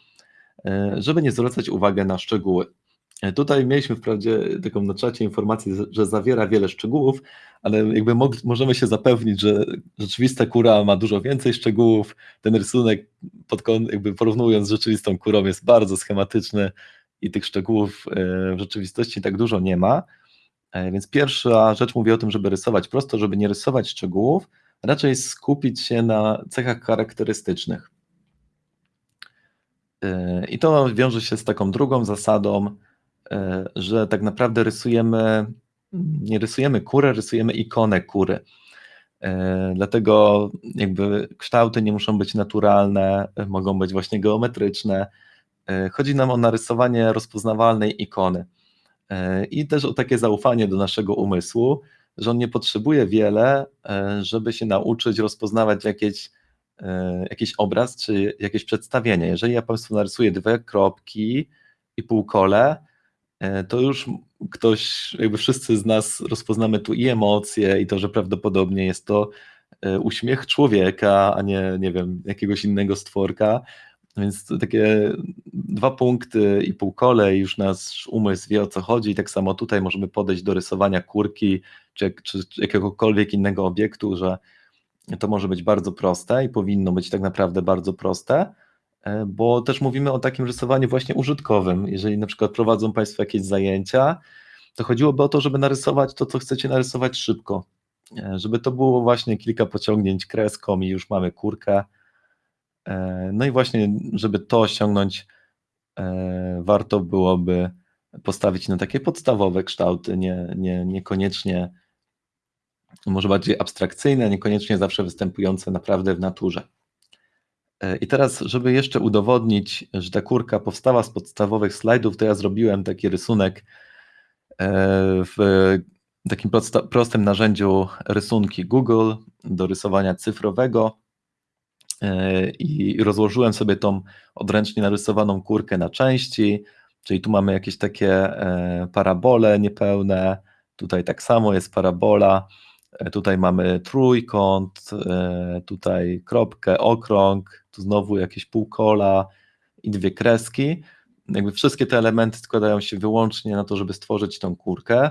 żeby nie zwracać uwagi na szczegóły. Tutaj mieliśmy wprawdzie taką na czacie informację, że zawiera wiele szczegółów, ale jakby możemy się zapewnić, że rzeczywista kura ma dużo więcej szczegółów. Ten rysunek, pod, jakby porównując z rzeczywistą kurą, jest bardzo schematyczny i tych szczegółów e, w rzeczywistości tak dużo nie ma. E, więc pierwsza rzecz mówi o tym, żeby rysować prosto, żeby nie rysować szczegółów, raczej skupić się na cechach charakterystycznych. E, I to wiąże się z taką drugą zasadą, że tak naprawdę rysujemy nie rysujemy kury, rysujemy ikonę kury. E, Dlatego jakby kształty nie muszą być naturalne, e, mogą być właśnie geometryczne. E, Chodzi nam o narysowanie rozpoznawalnej ikony E, i też o takie zaufanie do naszego umysłu, że on nie potrzebuje wiele, e, żeby się nauczyć rozpoznawać jakieś, e, jakiś obraz czy jakieś przedstawienie. Jeżeli ja Państwu narysuję dwie kropki i półkole, e, to już ktoś, jakby wszyscy z nas rozpoznamy tu i emocje, i to, że prawdopodobnie jest to e, uśmiech człowieka, a nie, nie wiem, jakiegoś innego stworka. Więc takie dwa punkty i półkole, i już nasz umysł wie o co chodzi. Tak samo tutaj możemy podejść do rysowania kurki czy, czy, czy jakiegokolwiek innego obiektu, że to może być bardzo proste i powinno być tak naprawdę bardzo proste, e, bo też mówimy o takim rysowaniu właśnie użytkowym. Jeżeli na przykład prowadzą Państwo jakieś zajęcia, to chodziłoby o to, żeby narysować to, co chcecie narysować szybko. E, Żeby to było właśnie kilka pociągnięć kreską i już mamy kurkę. E, No i właśnie, żeby to osiągnąć, e, warto byłoby postawić na takie podstawowe kształty, nie, nie, niekoniecznie, może bardziej abstrakcyjne, niekoniecznie zawsze występujące naprawdę w naturze. E, I teraz, żeby jeszcze udowodnić, że ta kurka powstała z podstawowych slajdów, to ja zrobiłem taki rysunek w takim prostym narzędziu rysunki Google do rysowania cyfrowego i rozłożyłem sobie tą odręcznie narysowaną kurkę na części, czyli tu mamy jakieś takie e, parabole niepełne, tutaj tak samo jest parabola, e, tutaj mamy trójkąt, e, tutaj kropkę, okrąg, tu znowu jakieś półkola i dwie kreski. Jakby wszystkie te elementy składają się wyłącznie na to, żeby stworzyć tą kurkę.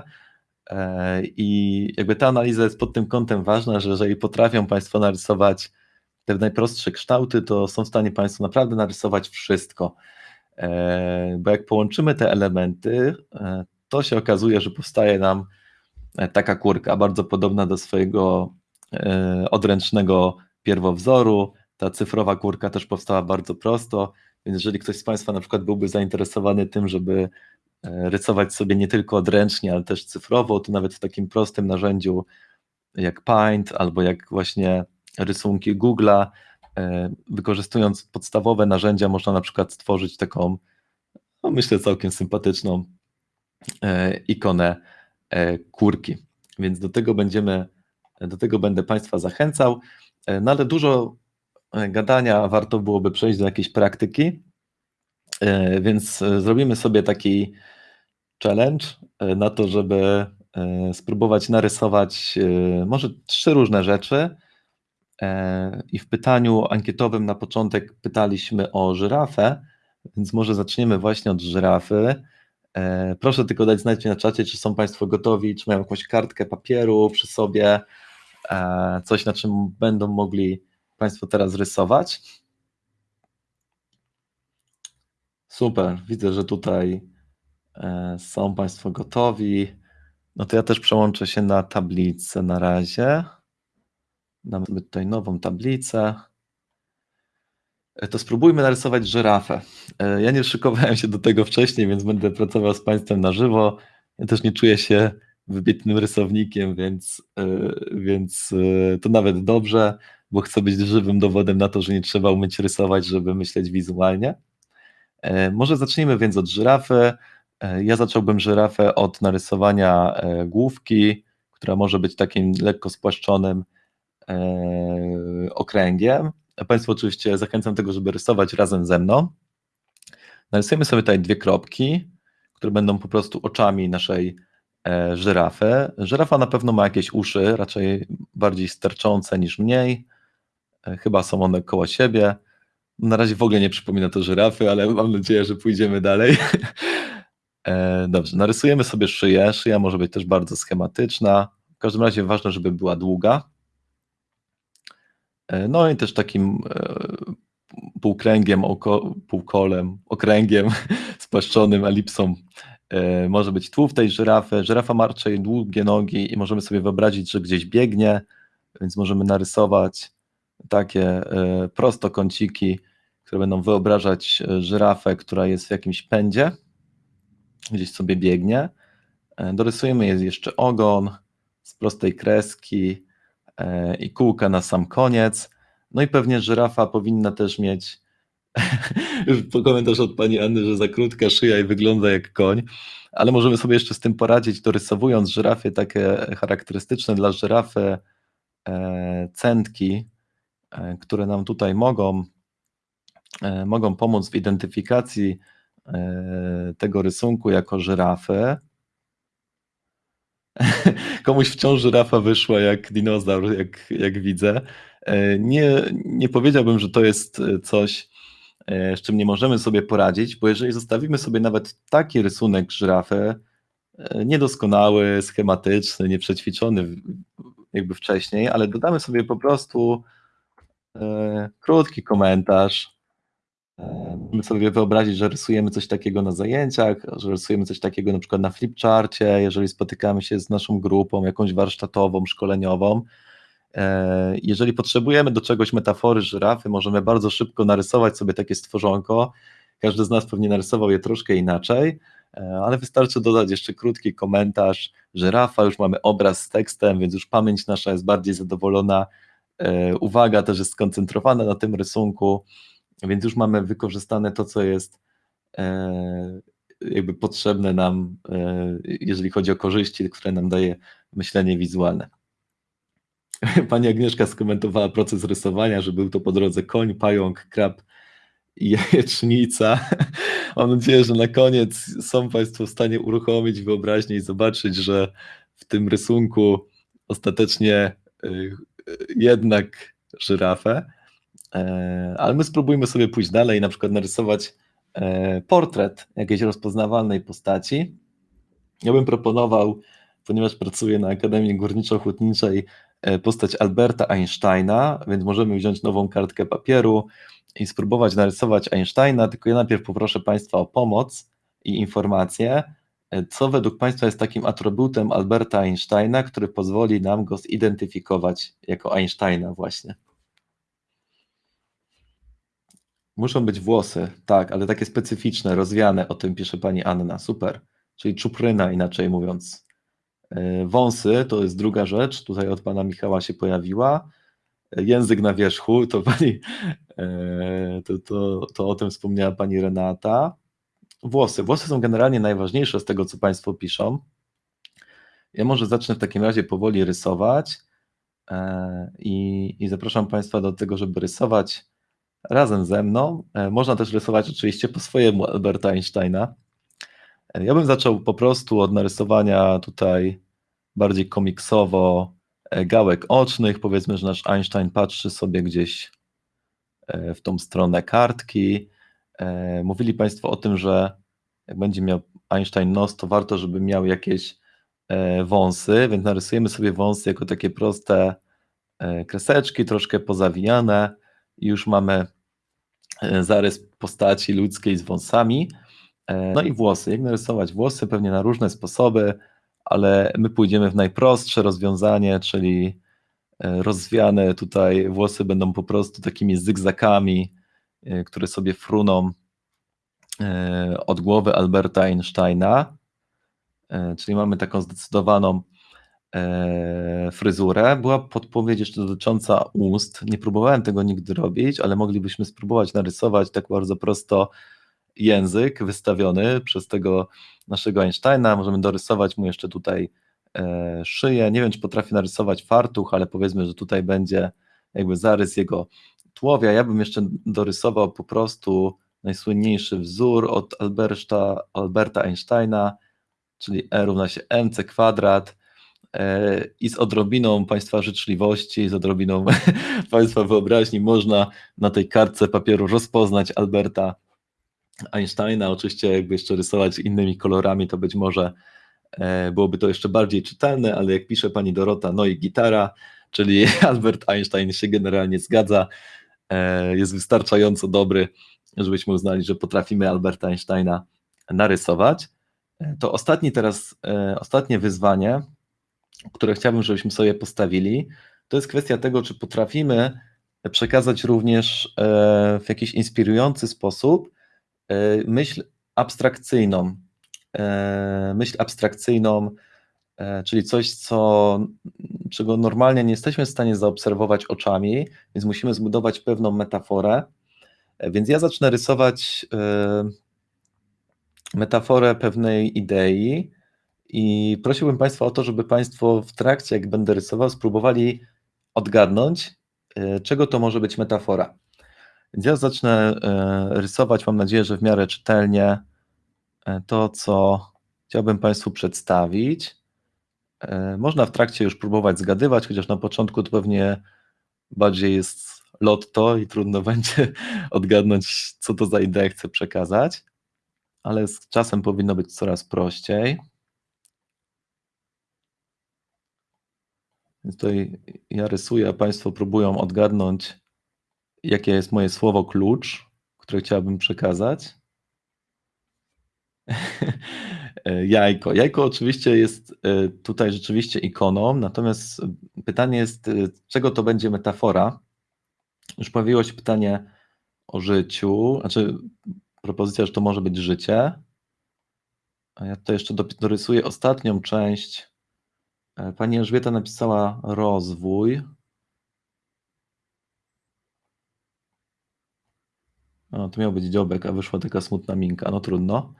E, I jakby ta analiza jest pod tym kątem ważna, że jeżeli potrafią Państwo narysować te najprostsze kształty, to są w stanie Państwo naprawdę narysować wszystko. E, Bo jak połączymy te elementy, e, to się okazuje, że powstaje nam e, taka kurka, bardzo podobna do swojego odręcznego pierwowzoru. Ta cyfrowa kurka też powstała bardzo prosto, więc jeżeli ktoś z Państwa na przykład byłby zainteresowany tym, żeby rysować sobie nie tylko odręcznie, ale też cyfrowo, to nawet w takim prostym narzędziu jak Paint albo jak właśnie rysunki Google'a, e, wykorzystując podstawowe narzędzia, można na przykład stworzyć taką, no myślę, całkiem sympatyczną e, ikonę e, kurki. Więc do tego będziemy, do tego będę Państwa zachęcał. No ale dużo gadania, warto byłoby przejść do jakiejś praktyki, więc zrobimy sobie taki challenge na to, żeby spróbować narysować może trzy różne rzeczy. E, I w pytaniu ankietowym na początek pytaliśmy o żyrafę, więc może zaczniemy właśnie od żyrafy. E, Proszę tylko dać znać mi na czacie, czy są Państwo gotowi, czy mają jakąś kartkę papieru przy sobie, e, coś na czym będą mogli Państwo teraz rysować. Super, widzę, że tutaj są Państwo gotowi. No to ja też przełączę się na tablicę na razie. Dam sobie tutaj nową tablicę. E, To spróbujmy narysować żyrafę. E, Ja nie szykowałem się do tego wcześniej, więc będę pracował z Państwem na żywo. Ja też nie czuję się wybitnym rysownikiem, więc, e, więc to nawet dobrze, bo chcę być żywym dowodem na to, że nie trzeba umieć rysować, żeby myśleć wizualnie. Może zacznijmy więc od żyrafy. Ja zacząłbym żyrafę od narysowania główki, która może być takim lekko spłaszczonym okręgiem. A Państwo oczywiście zachęcam tego, żeby rysować razem ze mną. Narysujemy sobie tutaj dwie kropki, które będą po prostu oczami naszej e, żyrafy. Żyrafa na pewno ma jakieś uszy, raczej bardziej sterczące niż mniej. E, Chyba są one koło siebie. Na razie w ogóle nie przypomina to żyrafy, ale mam nadzieję, że pójdziemy dalej. E, Dobrze, narysujemy sobie szyję. Szyja może być też bardzo schematyczna. W każdym razie ważne, żeby była długa. E, No i też takim e, półkręgiem, oko, półkolem, okręgiem spłaszczonym elipsą e, może być tułów tej żyrafy. Żyrafa ma raczej długie nogi i możemy sobie wyobrazić, że gdzieś biegnie, więc możemy narysować takie prostokąciki, które będą wyobrażać żyrafę, która jest w jakimś pędzie, gdzieś sobie biegnie. Dorysujemy jeszcze ogon z prostej kreski, i kółka na sam koniec. No i pewnie żyrafa powinna też mieć komentarz od pani Anny, że za krótka szyja i wygląda jak koń, ale możemy sobie jeszcze z tym poradzić, dorysowując żyrafie takie charakterystyczne dla żyrafy e, centki, e, które nam tutaj mogą, e, mogą pomóc w identyfikacji e, tego rysunku jako żyrafy. Komuś wciąż żyrafa wyszła jak dinozaur, jak, jak widzę. E, Nie, nie powiedziałbym, że to jest e, coś, e, z czym nie możemy sobie poradzić, bo jeżeli zostawimy sobie nawet taki rysunek żyrafy, niedoskonały, schematyczny, nieprzećwiczony jakby wcześniej, ale dodamy sobie po prostu krótki komentarz, Możemy sobie wyobrazić, że rysujemy coś takiego na zajęciach, że rysujemy coś takiego na przykład na flipcharcie, jeżeli spotykamy się z naszą grupą, jakąś warsztatową, szkoleniową. E, Jeżeli potrzebujemy do czegoś metafory żyrafy, możemy bardzo szybko narysować sobie takie stworzonko. Każdy z nas pewnie narysował je troszkę inaczej, e, ale wystarczy dodać jeszcze krótki komentarz. Żyrafa, już mamy obraz z tekstem, więc już pamięć nasza jest bardziej zadowolona. E, Uwaga też jest skoncentrowana na tym rysunku, więc już mamy wykorzystane to, co jest e, jakby potrzebne nam, e, jeżeli chodzi o korzyści, które nam daje myślenie wizualne. Pani Agnieszka skomentowała proces rysowania, że był to po drodze koń, pająk, krab i jajecznica. Mam nadzieję, że na koniec są Państwo w stanie uruchomić wyobraźnię i zobaczyć, że w tym rysunku ostatecznie y, jednak żyrafę. E, Ale my spróbujmy sobie pójść dalej na przykład narysować e, portret jakiejś rozpoznawalnej postaci. Ja bym proponował, ponieważ pracuję na Akademii Górniczo-Hutniczej, e, postać Alberta Einsteina, więc możemy wziąć nową kartkę papieru i spróbować narysować Einsteina, tylko ja najpierw poproszę Państwa o pomoc i informacje, co według Państwa jest takim atrybutem Alberta Einsteina, który pozwoli nam go zidentyfikować jako Einsteina właśnie. Muszą być włosy, tak, ale takie specyficzne, rozwiane, o tym pisze pani Anna, super. Czyli czupryna, inaczej mówiąc. E, Wąsy to jest druga rzecz, tutaj od pana Michała się pojawiła. E, Język na wierzchu, to pani, e, to, to, to o tym wspomniała pani Renata. Włosy. Włosy są generalnie najważniejsze z tego, co państwo piszą. Ja może zacznę w takim razie powoli rysować i, i zapraszam państwa do tego, żeby rysować razem ze mną. E, Można też rysować oczywiście po swojemu Alberta Einsteina. E, Ja bym zaczął po prostu od narysowania tutaj bardziej komiksowo e, gałek ocznych. Powiedzmy, że nasz Einstein patrzy sobie gdzieś w tą stronę kartki. Mówili Państwo o tym, że jak będzie miał Einstein nos, to warto, żeby miał jakieś wąsy, więc narysujemy sobie wąsy jako takie proste kreseczki, troszkę pozawijane już mamy e, zarys postaci ludzkiej z wąsami. E, No i włosy. Jak narysować włosy? Pewnie na różne sposoby, ale my pójdziemy w najprostsze rozwiązanie, czyli e, rozwiane tutaj włosy będą po prostu takimi zygzakami, które sobie fruną od głowy Alberta Einsteina. Czyli mamy taką zdecydowaną e, fryzurę. Była podpowiedź jeszcze dotycząca ust. Nie próbowałem tego nigdy robić, ale moglibyśmy spróbować narysować tak bardzo prosto język wystawiony przez tego naszego Einsteina. Możemy dorysować mu jeszcze tutaj e, szyję. Nie wiem, czy potrafię narysować fartuch, ale powiedzmy, że tutaj będzie jakby zarys jego tułowia. Ja bym jeszcze dorysował po prostu najsłynniejszy wzór od Alberta, Alberta Einsteina, czyli E równa się mc kwadrat i z odrobiną Państwa życzliwości, z odrobiną Państwa wyobraźni można na tej kartce papieru rozpoznać Alberta Einsteina. Oczywiście jakby jeszcze rysować innymi kolorami, to być może e, byłoby to jeszcze bardziej czytelne, ale jak pisze pani Dorota, no i gitara, czyli Albert Einstein się generalnie zgadza, e, jest wystarczająco dobry, żebyśmy uznali, że potrafimy Alberta Einsteina narysować. E, To ostatni teraz, e, ostatnie wyzwanie, które chciałbym, żebyśmy sobie postawili, to jest kwestia tego, czy potrafimy przekazać również e, w jakiś inspirujący sposób e, myśl abstrakcyjną. E, Myśl abstrakcyjną, czyli coś, co czego normalnie nie jesteśmy w stanie zaobserwować oczami, więc musimy zbudować pewną metaforę. Więc ja zacznę rysować metaforę pewnej idei i prosiłbym Państwa o to, żeby Państwo w trakcie, jak będę rysował, spróbowali odgadnąć, e, czego to może być metafora. Więc ja zacznę e, rysować, mam nadzieję, że w miarę czytelnie e, to, co chciałbym Państwu przedstawić. Można w trakcie już próbować zgadywać, chociaż na początku to pewnie bardziej jest lotto i trudno będzie odgadnąć, co to za idea chcę przekazać, ale z czasem powinno być coraz prościej. Więc tutaj ja rysuję, a Państwo próbują odgadnąć, jakie jest moje słowo klucz, które chciałbym przekazać. Jajko. Jajko oczywiście jest e, tutaj rzeczywiście ikoną, natomiast pytanie jest, e, czego to będzie metafora? Już pojawiło się pytanie o życiu, znaczy propozycja, że to może być życie. A ja tutaj jeszcze dorysuję ostatnią część. Pani Elżbieta napisała rozwój. To miał być dziobek, a wyszła taka smutna minka. No trudno.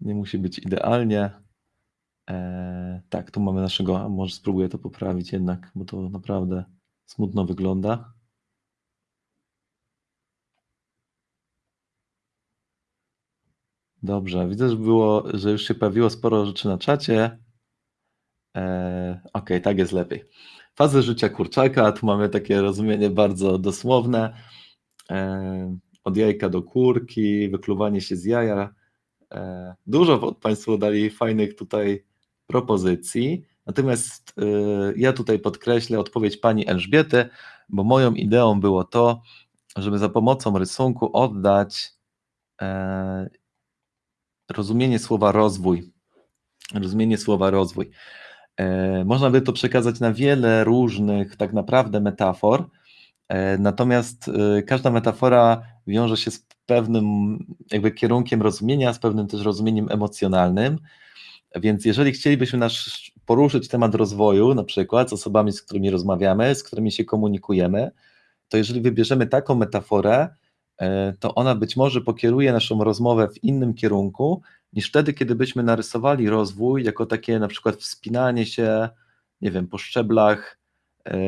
Nie musi być idealnie. E, tak, tu mamy naszego, może spróbuję to poprawić jednak, bo to naprawdę smutno wygląda. Dobrze, widzę, że było, że już się pojawiło sporo rzeczy na czacie. E, Okej, tak jest lepiej. Fazy życia kurczaka, tu mamy takie rozumienie bardzo dosłowne. E, od jajka do kurki, wykluwanie się z jaja. E, Dużo Państwo dali fajnych tutaj propozycji. Natomiast e, ja tutaj podkreślę odpowiedź pani Elżbiety, bo moją ideą było to, żeby za pomocą rysunku oddać e, rozumienie słowa rozwój. Rozumienie słowa rozwój. E, Można by to przekazać na wiele różnych tak naprawdę metafor, e, natomiast e, każda metafora wiąże się z pewnym jakby kierunkiem rozumienia, z pewnym też rozumieniem emocjonalnym, więc jeżeli chcielibyśmy nasz, poruszyć temat rozwoju, na przykład z osobami, z którymi rozmawiamy, z którymi się komunikujemy, to jeżeli wybierzemy taką metaforę, to ona być może pokieruje naszą rozmowę w innym kierunku, niż wtedy, kiedy byśmy narysowali rozwój jako takie na przykład wspinanie się, nie wiem, po szczeblach e,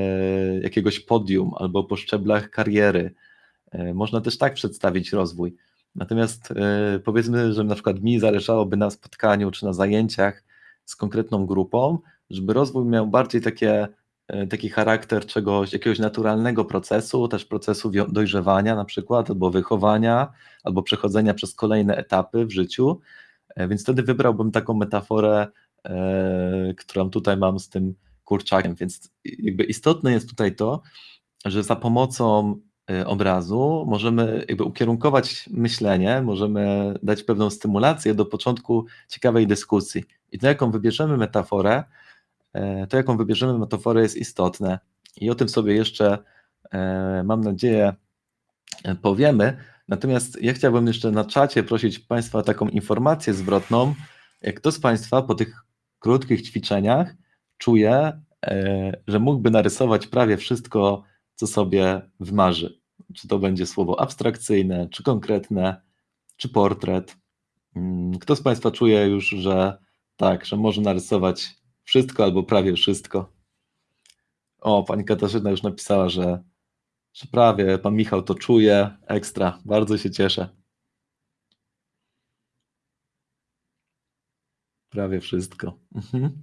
jakiegoś podium albo po szczeblach kariery. E, Można też tak przedstawić rozwój. Natomiast e, powiedzmy, że na przykład mi zależałoby na spotkaniu czy na zajęciach z konkretną grupą, żeby rozwój miał bardziej takie, e, taki charakter czegoś, jakiegoś naturalnego procesu, też procesu dojrzewania na przykład, albo wychowania, albo przechodzenia przez kolejne etapy w życiu. E, Więc wtedy wybrałbym taką metaforę, e, którą tutaj mam z tym kurczakiem. Więc jakby istotne jest tutaj to, że za pomocą e, obrazu możemy jakby ukierunkować myślenie, możemy dać pewną stymulację do początku ciekawej dyskusji. I to, jaką wybierzemy metaforę, e, to, jaką wybierzemy metaforę jest istotne. I o tym sobie jeszcze, e, mam nadzieję, e, powiemy. Natomiast ja chciałbym jeszcze na czacie prosić Państwa o taką informację zwrotną. Kto z Państwa po tych krótkich ćwiczeniach czuje, e, że mógłby narysować prawie wszystko, co sobie wmarzy? Czy to będzie słowo abstrakcyjne, czy konkretne, czy portret? Mm, Kto z Państwa czuje już, że tak, że może narysować wszystko albo prawie wszystko? O, pani Katarzyna już napisała, że że prawie pan Michał to czuje. Ekstra, bardzo się cieszę. Prawie wszystko. Mhm.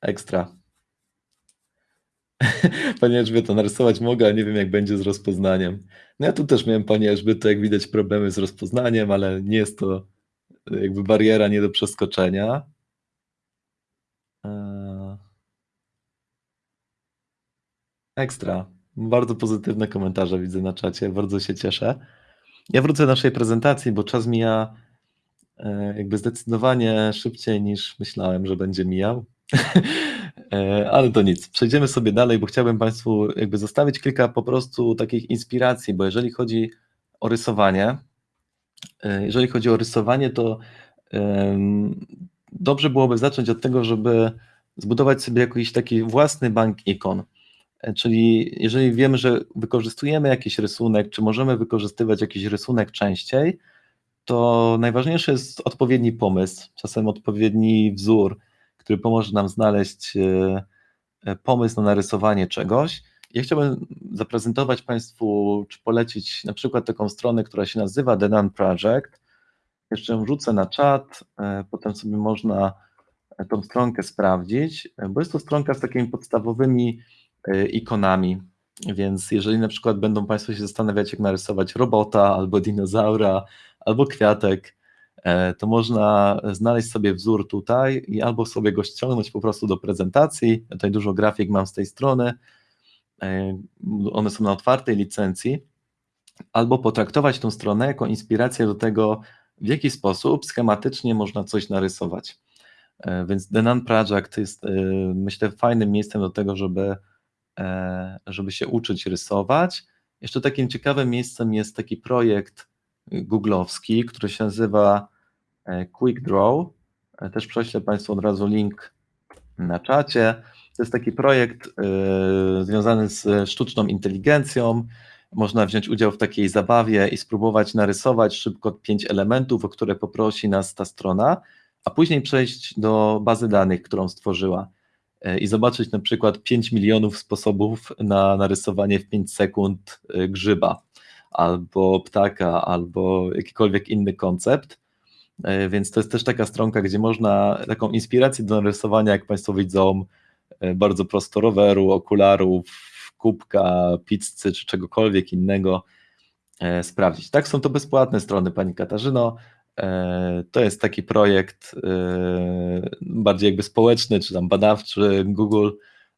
Ekstra. Panie Elżbieto, narysować mogę, ale nie wiem, jak będzie z rozpoznaniem. No ja tu też miałem, Panie Elżbieto, jak widać, problemy z rozpoznaniem, ale nie jest to jakby bariera nie do przeskoczenia. Ekstra. Bardzo pozytywne komentarze widzę na czacie, bardzo się cieszę. Ja wrócę do naszej prezentacji, bo czas mija e, jakby zdecydowanie szybciej niż myślałem, że będzie mijał. E, Ale to nic. Przejdziemy sobie dalej, bo chciałbym Państwu jakby zostawić kilka po prostu takich inspiracji, bo jeżeli chodzi o rysowanie, e, jeżeli chodzi o rysowanie, to dobrze byłoby zacząć od tego, żeby zbudować sobie jakiś taki własny bank ikon. E, Czyli jeżeli wiemy, że wykorzystujemy jakiś rysunek, czy możemy wykorzystywać jakiś rysunek częściej, to najważniejszy jest odpowiedni pomysł, czasem odpowiedni wzór, który pomoże nam znaleźć e, e, pomysł na narysowanie czegoś. Ja chciałbym zaprezentować Państwu, czy polecić na przykład taką stronę, która się nazywa The Nun Project. Jeszcze ją wrzucę na czat, potem sobie można tą stronkę sprawdzić, bo jest to stronka z takimi podstawowymi ikonami, więc jeżeli na przykład będą Państwo się zastanawiać, jak narysować robota, albo dinozaura, albo kwiatek, e, to można znaleźć sobie wzór tutaj i albo sobie go ściągnąć po prostu do prezentacji. Tutaj dużo grafik mam z tej strony. E, One są na otwartej licencji, albo potraktować tą stronę jako inspirację do tego, w jaki sposób schematycznie można coś narysować. E, Więc The Nun Project jest, myślę, fajnym miejscem do tego, żeby, żeby się uczyć rysować. Jeszcze takim ciekawym miejscem jest taki projekt googlowski, który się nazywa e, Quick Draw. E, Też prześlę Państwu od razu link na czacie. To jest taki projekt e, związany z sztuczną inteligencją. Można wziąć udział w takiej zabawie i spróbować narysować szybko pięć elementów, o które poprosi nas ta strona, a później przejść do bazy danych, którą stworzyła e, i zobaczyć na przykład 5 milionów sposobów na narysowanie w 5 sekund e, grzyba, albo ptaka, albo jakikolwiek inny koncept. E, Więc to jest też taka stronka, gdzie można taką inspirację do narysowania, jak Państwo widzą, e, bardzo prosto roweru, okularów, kubka, pizzy czy czegokolwiek innego e, sprawdzić. Tak, są to bezpłatne strony, Pani Katarzyno. E, To jest taki projekt e, bardziej jakby społeczny, czy tam badawczy Google.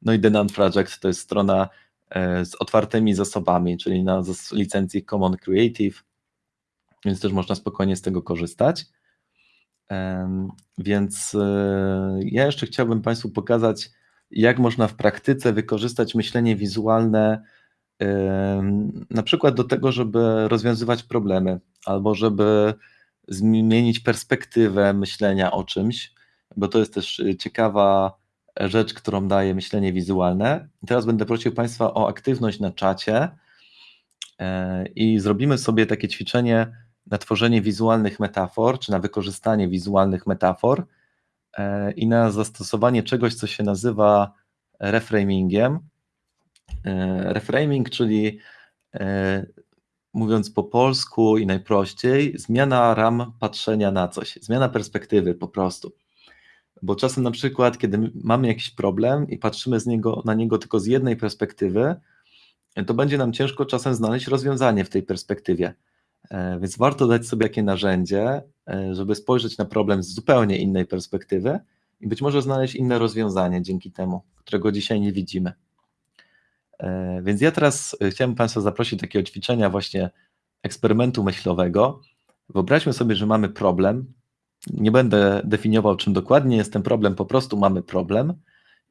No i The Nun Project to jest strona e, z otwartymi zasobami, czyli na licencji Common Creative, więc też można spokojnie z tego korzystać. Więc ja jeszcze chciałbym Państwu pokazać, jak można w praktyce wykorzystać myślenie wizualne, na przykład do tego, żeby rozwiązywać problemy, albo żeby zmienić perspektywę myślenia o czymś, bo to jest też y, ciekawa rzecz, którą daje myślenie wizualne. Teraz będę prosił Państwa o aktywność na czacie e, i zrobimy sobie takie ćwiczenie na tworzenie wizualnych metafor, czy na wykorzystanie wizualnych metafor e, i na zastosowanie czegoś, co się nazywa reframingiem. E, Reframing, czyli e, mówiąc po polsku i najprościej, zmiana ram patrzenia na coś, zmiana perspektywy po prostu. Bo czasem na przykład, kiedy mamy jakiś problem i patrzymy z niego, na niego tylko z jednej perspektywy, to będzie nam ciężko czasem znaleźć rozwiązanie w tej perspektywie. E, Więc warto dać sobie takie narzędzie, e, żeby spojrzeć na problem z zupełnie innej perspektywy i być może znaleźć inne rozwiązanie dzięki temu, którego dzisiaj nie widzimy. E, Więc ja teraz e, chciałem Państwa zaprosić do takiego ćwiczenia właśnie eksperymentu myślowego. Wyobraźmy sobie, że mamy problem. Nie będę definiował, czym dokładnie jest ten problem, po prostu mamy problem.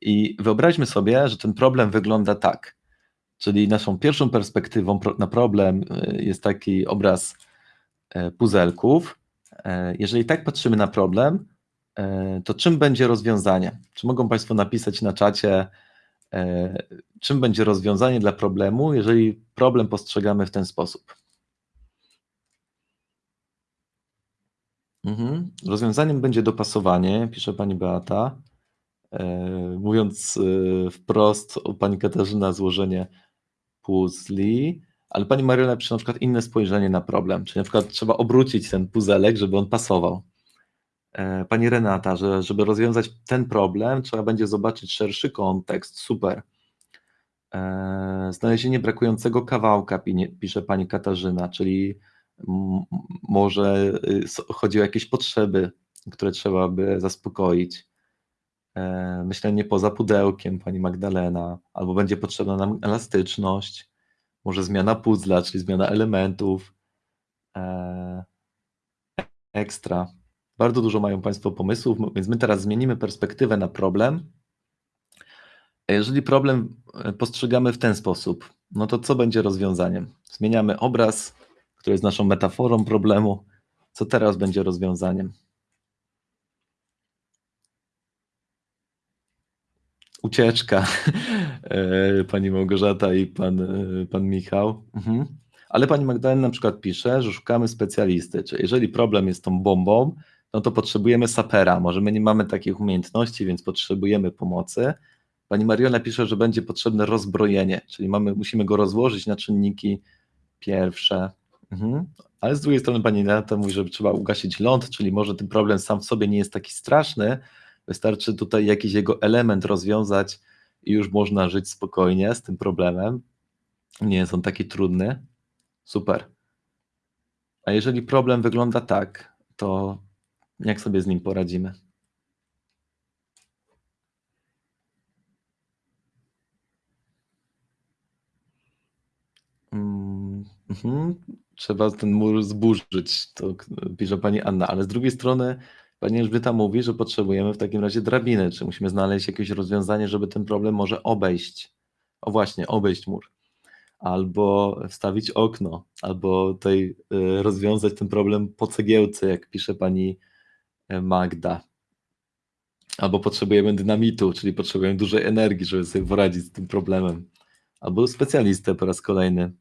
I wyobraźmy sobie, że ten problem wygląda tak. Czyli naszą pierwszą perspektywą na problem e, jest taki obraz puzelków. Jeżeli tak patrzymy na problem, to czym będzie rozwiązanie? Czy mogą Państwo napisać na czacie, czym będzie rozwiązanie dla problemu, jeżeli problem postrzegamy w ten sposób? Mhm. Rozwiązaniem będzie dopasowanie, pisze pani Beata. E, Mówiąc e, wprost, o pani Katarzyna złożenie puzli, ale pani Mariela pisze na przykład inne spojrzenie na problem, czyli na przykład trzeba obrócić ten puzelek, żeby on pasował. E, Pani Renata, że żeby rozwiązać ten problem, trzeba będzie zobaczyć szerszy kontekst. Super. E, Znalezienie brakującego kawałka, pisze pani Katarzyna, czyli może y, chodzi o jakieś potrzeby, które trzeba by zaspokoić. E, Myślenie poza pudełkiem, pani Magdalena, albo będzie potrzebna nam elastyczność, może zmiana puzzla, czyli zmiana elementów. Ekstra. Bardzo dużo mają Państwo pomysłów, więc my teraz zmienimy perspektywę na problem. Jeżeli problem e, postrzegamy w ten sposób, no to co będzie rozwiązaniem? Zmieniamy obraz, który jest naszą metaforą problemu. Co teraz będzie rozwiązaniem? ucieczka, e, pani Małgorzata i pan, e, pan Michał. Mhm. Ale pani Magdalena na przykład pisze, że szukamy specjalisty, czyli jeżeli problem jest tą bombą, no to potrzebujemy sapera. Może my nie mamy takich umiejętności, więc potrzebujemy pomocy. Pani Mariola pisze, że będzie potrzebne rozbrojenie, czyli mamy, musimy go rozłożyć na czynniki pierwsze. Mhm. Ale z drugiej strony pani Renata mówi, że trzeba ugasić ląd, czyli może ten problem sam w sobie nie jest taki straszny, wystarczy tutaj jakiś jego element rozwiązać i już można żyć spokojnie z tym problemem. Nie jest on taki trudny. Super. A jeżeli problem wygląda tak, to jak sobie z nim poradzimy? Mm, mhm. Trzeba ten mur zburzyć, to pisze pani Anna, ale z drugiej strony pani Elżbieta mówi, że potrzebujemy w takim razie drabiny, czy musimy znaleźć jakieś rozwiązanie, żeby ten problem może obejść. O właśnie, obejść mur. Albo wstawić okno, albo tutaj y, rozwiązać ten problem po cegiełce, jak pisze pani Magda. Albo potrzebujemy dynamitu, czyli potrzebujemy dużej energii, żeby sobie poradzić z tym problemem. Albo specjalistę po raz kolejny.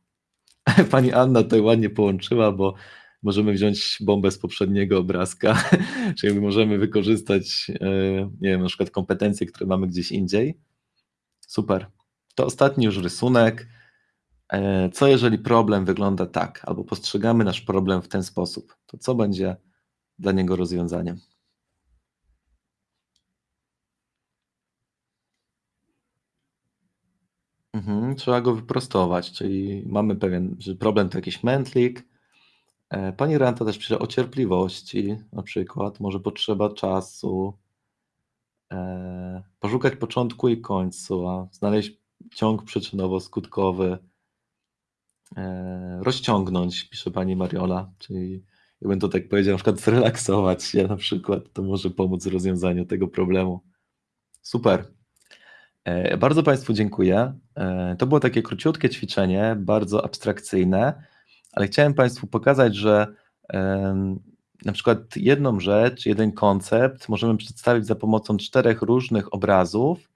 Pani Anna tutaj ładnie połączyła, bo możemy wziąć bombę z poprzedniego obrazka, czyli możemy wykorzystać, e, nie wiem, na przykład kompetencje, które mamy gdzieś indziej. Super. To ostatni już rysunek. E, co jeżeli problem wygląda tak, albo postrzegamy nasz problem w ten sposób, to co będzie dla niego rozwiązaniem? Mhm, trzeba go wyprostować, czyli mamy pewien, że problem to jakiś mętlik. E, pani Renta też pisze o cierpliwości, na przykład, może potrzeba czasu, e, poszukać początku i końcu, a znaleźć ciąg przyczynowo-skutkowy, e, rozciągnąć, pisze pani Mariola, czyli jakbym to tak powiedział, na przykład zrelaksować się na przykład, to może pomóc w rozwiązaniu tego problemu. Super. E, bardzo Państwu dziękuję. E, to było takie króciutkie ćwiczenie, bardzo abstrakcyjne, ale chciałem Państwu pokazać, że na przykład jedną rzecz, jeden koncept możemy przedstawić za pomocą czterech różnych obrazów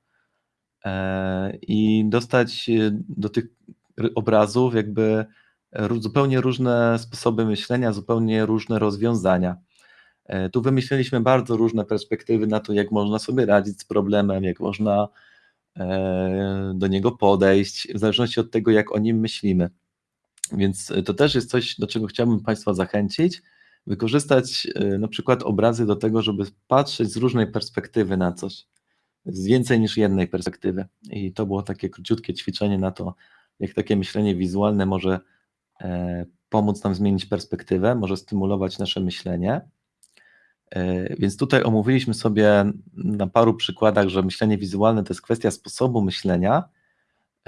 e, i dostać do tych obrazów jakby zupełnie różne sposoby myślenia, zupełnie różne rozwiązania. Tu wymyśliliśmy bardzo różne perspektywy na to, jak można sobie radzić z problemem, jak można E, do niego podejść, w zależności od tego, jak o nim myślimy. Więc to też jest coś, do czego chciałbym Państwa zachęcić, wykorzystać e, na przykład obrazy do tego, żeby patrzeć z różnej perspektywy na coś, z więcej niż jednej perspektywy. I to było takie króciutkie ćwiczenie na to, jak takie myślenie wizualne może e, pomóc nam zmienić perspektywę, może stymulować nasze myślenie. E, więc tutaj omówiliśmy sobie na paru przykładach, że myślenie wizualne to jest kwestia sposobu myślenia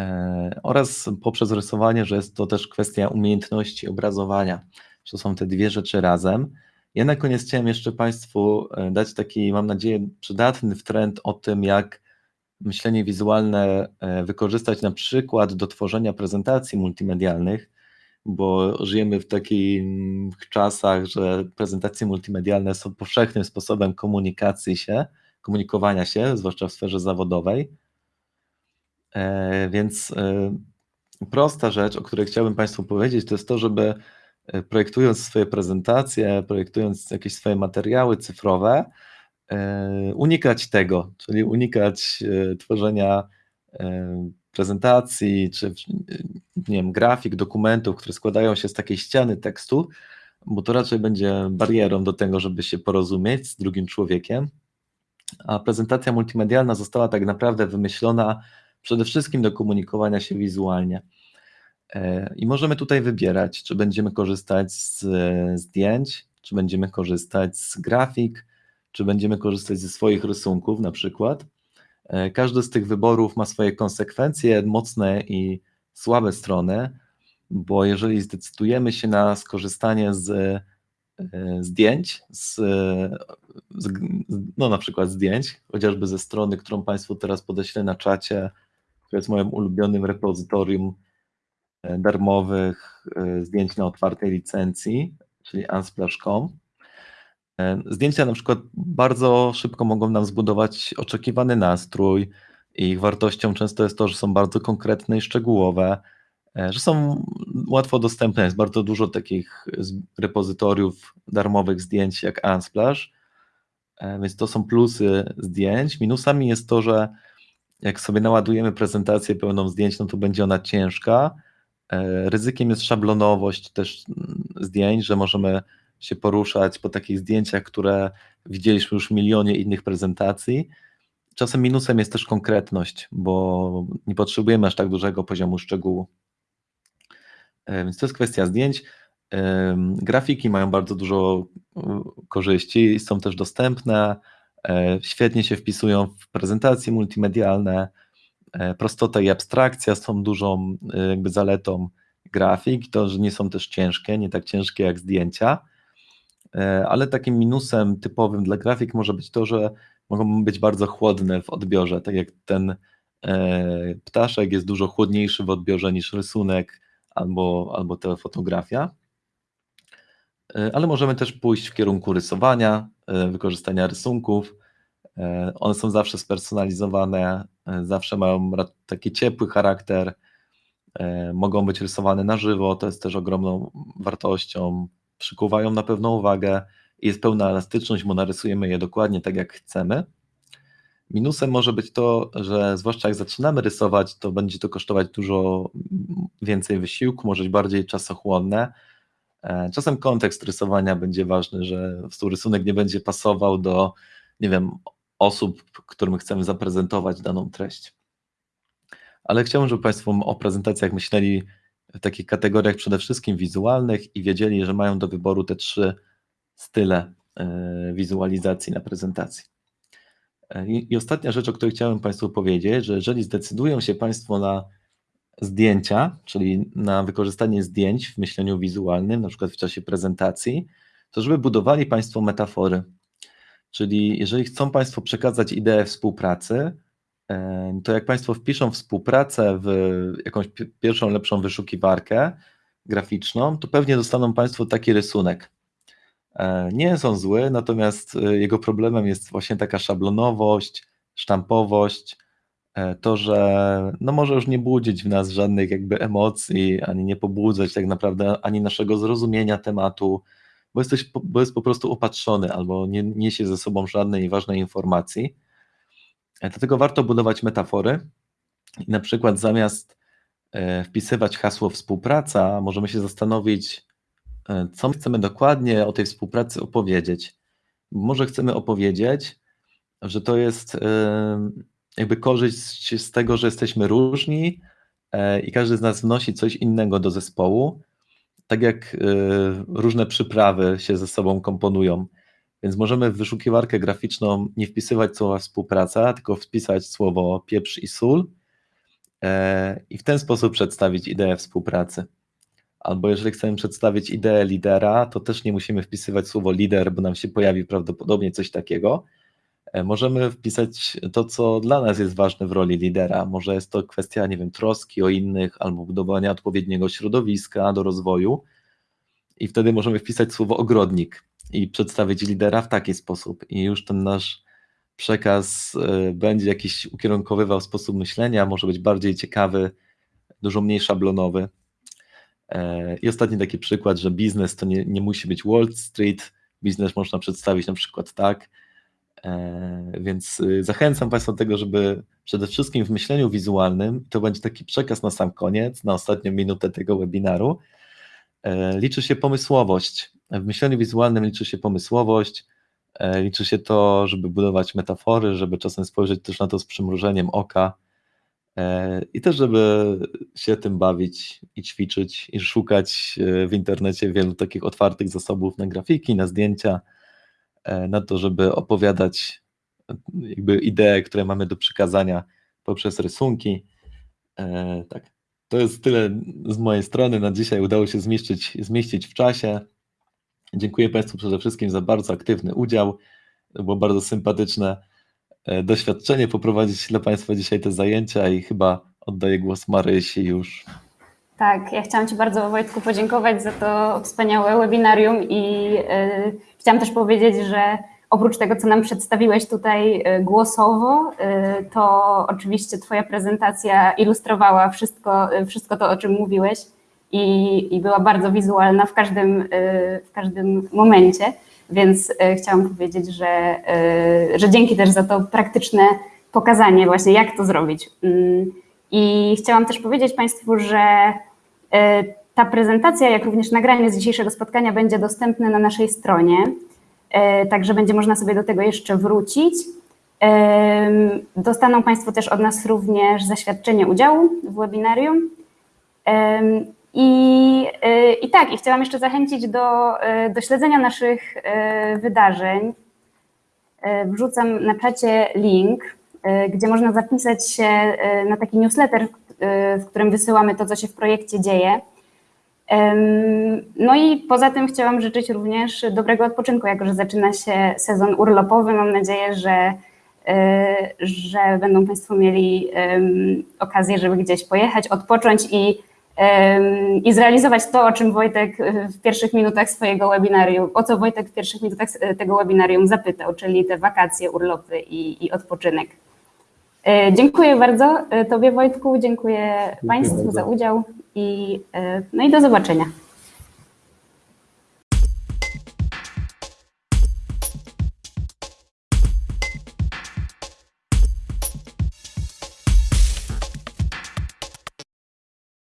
e, oraz poprzez rysowanie, że jest to też kwestia umiejętności obrazowania. To są te dwie rzeczy razem. Ja na koniec chciałem jeszcze Państwu e, dać taki, mam nadzieję, przydatny trend o tym, jak myślenie wizualne wykorzystać na przykład do tworzenia prezentacji multimedialnych bo żyjemy w takich czasach, że prezentacje multimedialne są powszechnym sposobem komunikacji się, komunikowania się, zwłaszcza w sferze zawodowej. E, więc e, prosta rzecz, o której chciałbym Państwu powiedzieć, to jest to, żeby e, projektując swoje prezentacje, projektując jakieś swoje materiały cyfrowe, unikać tego, czyli unikać tworzenia prezentacji, czy nie wiem, grafik, dokumentów, które składają się z takiej ściany tekstu, bo to raczej będzie barierą do tego, żeby się porozumieć z drugim człowiekiem. A prezentacja multimedialna została tak naprawdę wymyślona przede wszystkim do komunikowania się wizualnie. E, I możemy tutaj wybierać, czy będziemy korzystać z zdjęć, czy będziemy korzystać z grafik, czy będziemy korzystać ze swoich rysunków na przykład. E, każdy z tych wyborów ma swoje konsekwencje, mocne i słabe strony, bo jeżeli zdecydujemy się na skorzystanie z e, zdjęć, z, z, no na przykład zdjęć, chociażby ze strony, którą Państwu teraz podeślę na czacie, która jest moim ulubionym repozytorium e, darmowych zdjęć na otwartej licencji, czyli unsplash.com. Zdjęcia na przykład bardzo szybko mogą nam zbudować oczekiwany nastrój, ich wartością często jest to, że są bardzo konkretne i szczegółowe, e, że są łatwo dostępne. Jest bardzo dużo takich z- repozytoriów darmowych zdjęć jak Unsplash, e, więc to są plusy zdjęć. Minusami jest to, że jak sobie naładujemy prezentację pełną zdjęć, no to będzie ona ciężka. E, Ryzykiem jest szablonowość też mm, zdjęć, że możemy się poruszać po takich zdjęciach, które widzieliśmy już w milionie innych prezentacji. Czasem minusem jest też konkretność, bo nie potrzebujemy aż tak dużego poziomu szczegółu. E, Więc to jest kwestia zdjęć. Em, Grafiki mają bardzo dużo e, korzyści, są też dostępne, e, świetnie się wpisują w prezentacje multimedialne. E, Prostota i abstrakcja są dużą e, jakby zaletą grafik, to, że nie są też ciężkie, nie tak ciężkie jak zdjęcia. E, ale takim minusem typowym dla grafik może być to, że mogą być bardzo chłodne w odbiorze, tak jak ten e, ptaszek jest dużo chłodniejszy w odbiorze niż rysunek albo, albo ta fotografia. E, Ale możemy też pójść w kierunku rysowania, wykorzystania rysunków. One są zawsze spersonalizowane, zawsze mają taki ciepły charakter, mogą być rysowane na żywo, to jest też ogromną wartością, przykuwają na pewną uwagę jest pełna elastyczność, bo narysujemy je dokładnie tak, jak chcemy. Minusem może być to, że zwłaszcza jak zaczynamy rysować, to będzie to kosztować dużo więcej wysiłku, może być bardziej czasochłonne. E, Czasem kontekst rysowania będzie ważny, że rysunek nie będzie pasował do, nie wiem, osób, którym chcemy zaprezentować daną treść. Ale chciałbym, żeby Państwo o prezentacjach myśleli w takich kategoriach przede wszystkim wizualnych i wiedzieli, że mają do wyboru te trzy style e, wizualizacji na prezentacji. E, I, ostatnia rzecz, o której chciałem Państwu powiedzieć, że jeżeli zdecydują się Państwo na zdjęcia, czyli na wykorzystanie zdjęć w myśleniu wizualnym, na przykład w czasie prezentacji, to żeby budowali Państwo metafory. Czyli jeżeli chcą Państwo przekazać ideę współpracy, to jak Państwo wpiszą współpracę w jakąś pi- pierwszą lepszą wyszukiwarkę graficzną, to pewnie dostaną Państwo taki rysunek. E, Nie jest on zły, natomiast e, jego problemem jest właśnie taka szablonowość, sztampowość, e, to, że no może już nie budzić w nas żadnych jakby emocji, ani nie pobudzać tak naprawdę ani naszego zrozumienia tematu, bo, jesteś, bo jest po prostu opatrzony albo nie niesie ze sobą żadnej ważnej informacji. Dlatego warto budować metafory i na przykład zamiast e, wpisywać hasło współpraca, możemy się zastanowić, e, co my chcemy dokładnie o tej współpracy opowiedzieć. Może chcemy opowiedzieć, że to jest e, jakby korzyść z tego, że jesteśmy różni i każdy z nas wnosi coś innego do zespołu, tak jak różne przyprawy się ze sobą komponują. Więc możemy w wyszukiwarkę graficzną nie wpisywać słowa współpraca, tylko wpisać słowo pieprz i sól e, i w ten sposób przedstawić ideę współpracy. Albo jeżeli chcemy przedstawić ideę lidera, to też nie musimy wpisywać słowo lider, bo nam się pojawi prawdopodobnie coś takiego. E, Możemy wpisać to, co dla nas jest ważne w roli lidera. Może jest to kwestia, nie wiem, troski o innych albo budowania odpowiedniego środowiska do rozwoju. I wtedy możemy wpisać słowo ogrodnik i przedstawić lidera w taki sposób. I już ten nasz przekaz e, będzie jakiś ukierunkowywał sposób myślenia, może być bardziej ciekawy, dużo mniej szablonowy. E, I ostatni taki przykład, że biznes to nie, nie musi być Wall Street, biznes można przedstawić na przykład tak, E, Więc zachęcam Państwa do tego, żeby przede wszystkim w myśleniu wizualnym, to będzie taki przekaz na sam koniec, na ostatnią minutę tego webinaru, liczy się pomysłowość. W myśleniu wizualnym liczy się pomysłowość, e, liczy się to, żeby budować metafory, żeby czasem spojrzeć też na to z przymrużeniem oka e, i też, żeby się tym bawić i ćwiczyć i szukać e, w internecie wielu takich otwartych zasobów na grafiki, na zdjęcia, na to, żeby opowiadać jakby idee, które mamy do przekazania poprzez rysunki. Tak, to jest tyle z mojej strony. Na dzisiaj udało się zmieścić, zmieścić w czasie. Dziękuję Państwu przede wszystkim za bardzo aktywny udział. Było bardzo sympatyczne e, doświadczenie poprowadzić dla Państwa dzisiaj te zajęcia i chyba oddaję głos Marysi już. Tak, ja chciałam Ci bardzo Wojtku podziękować za to wspaniałe webinarium i y, chciałam też powiedzieć, że oprócz tego, co nam przedstawiłeś tutaj y, głosowo, to oczywiście Twoja prezentacja ilustrowała wszystko, wszystko to, o czym mówiłeś i, i była bardzo wizualna w każdym, y, w każdym momencie, więc y, chciałam powiedzieć, że, y, że dzięki też za to praktyczne pokazanie właśnie, jak to zrobić. Mm, I chciałam też powiedzieć Państwu, że ta prezentacja, jak również nagranie z dzisiejszego spotkania będzie dostępne na naszej stronie, także będzie można sobie do tego jeszcze wrócić. Dostaną Państwo też od nas również zaświadczenie udziału w webinarium. I, y, I tak, i chciałam jeszcze zachęcić do, y, do śledzenia naszych y, wydarzeń. Wrzucam na czacie link, gdzie można zapisać się na taki newsletter, w którym wysyłamy to, co się w projekcie dzieje. No i poza tym chciałam życzyć również dobrego odpoczynku, jako że zaczyna się sezon urlopowy. Mam nadzieję, że, że będą Państwo mieli okazję, żeby gdzieś pojechać, odpocząć i, i zrealizować to, o czym Wojtek y, w pierwszych minutach swojego webinarium, o co Wojtek w pierwszych minutach y, tego webinarium zapytał, czyli te wakacje, urlopy i, i odpoczynek. Y, Dziękuję bardzo Tobie Wojtku, dziękuję, Państwu bardzo. za udział i, no i do zobaczenia.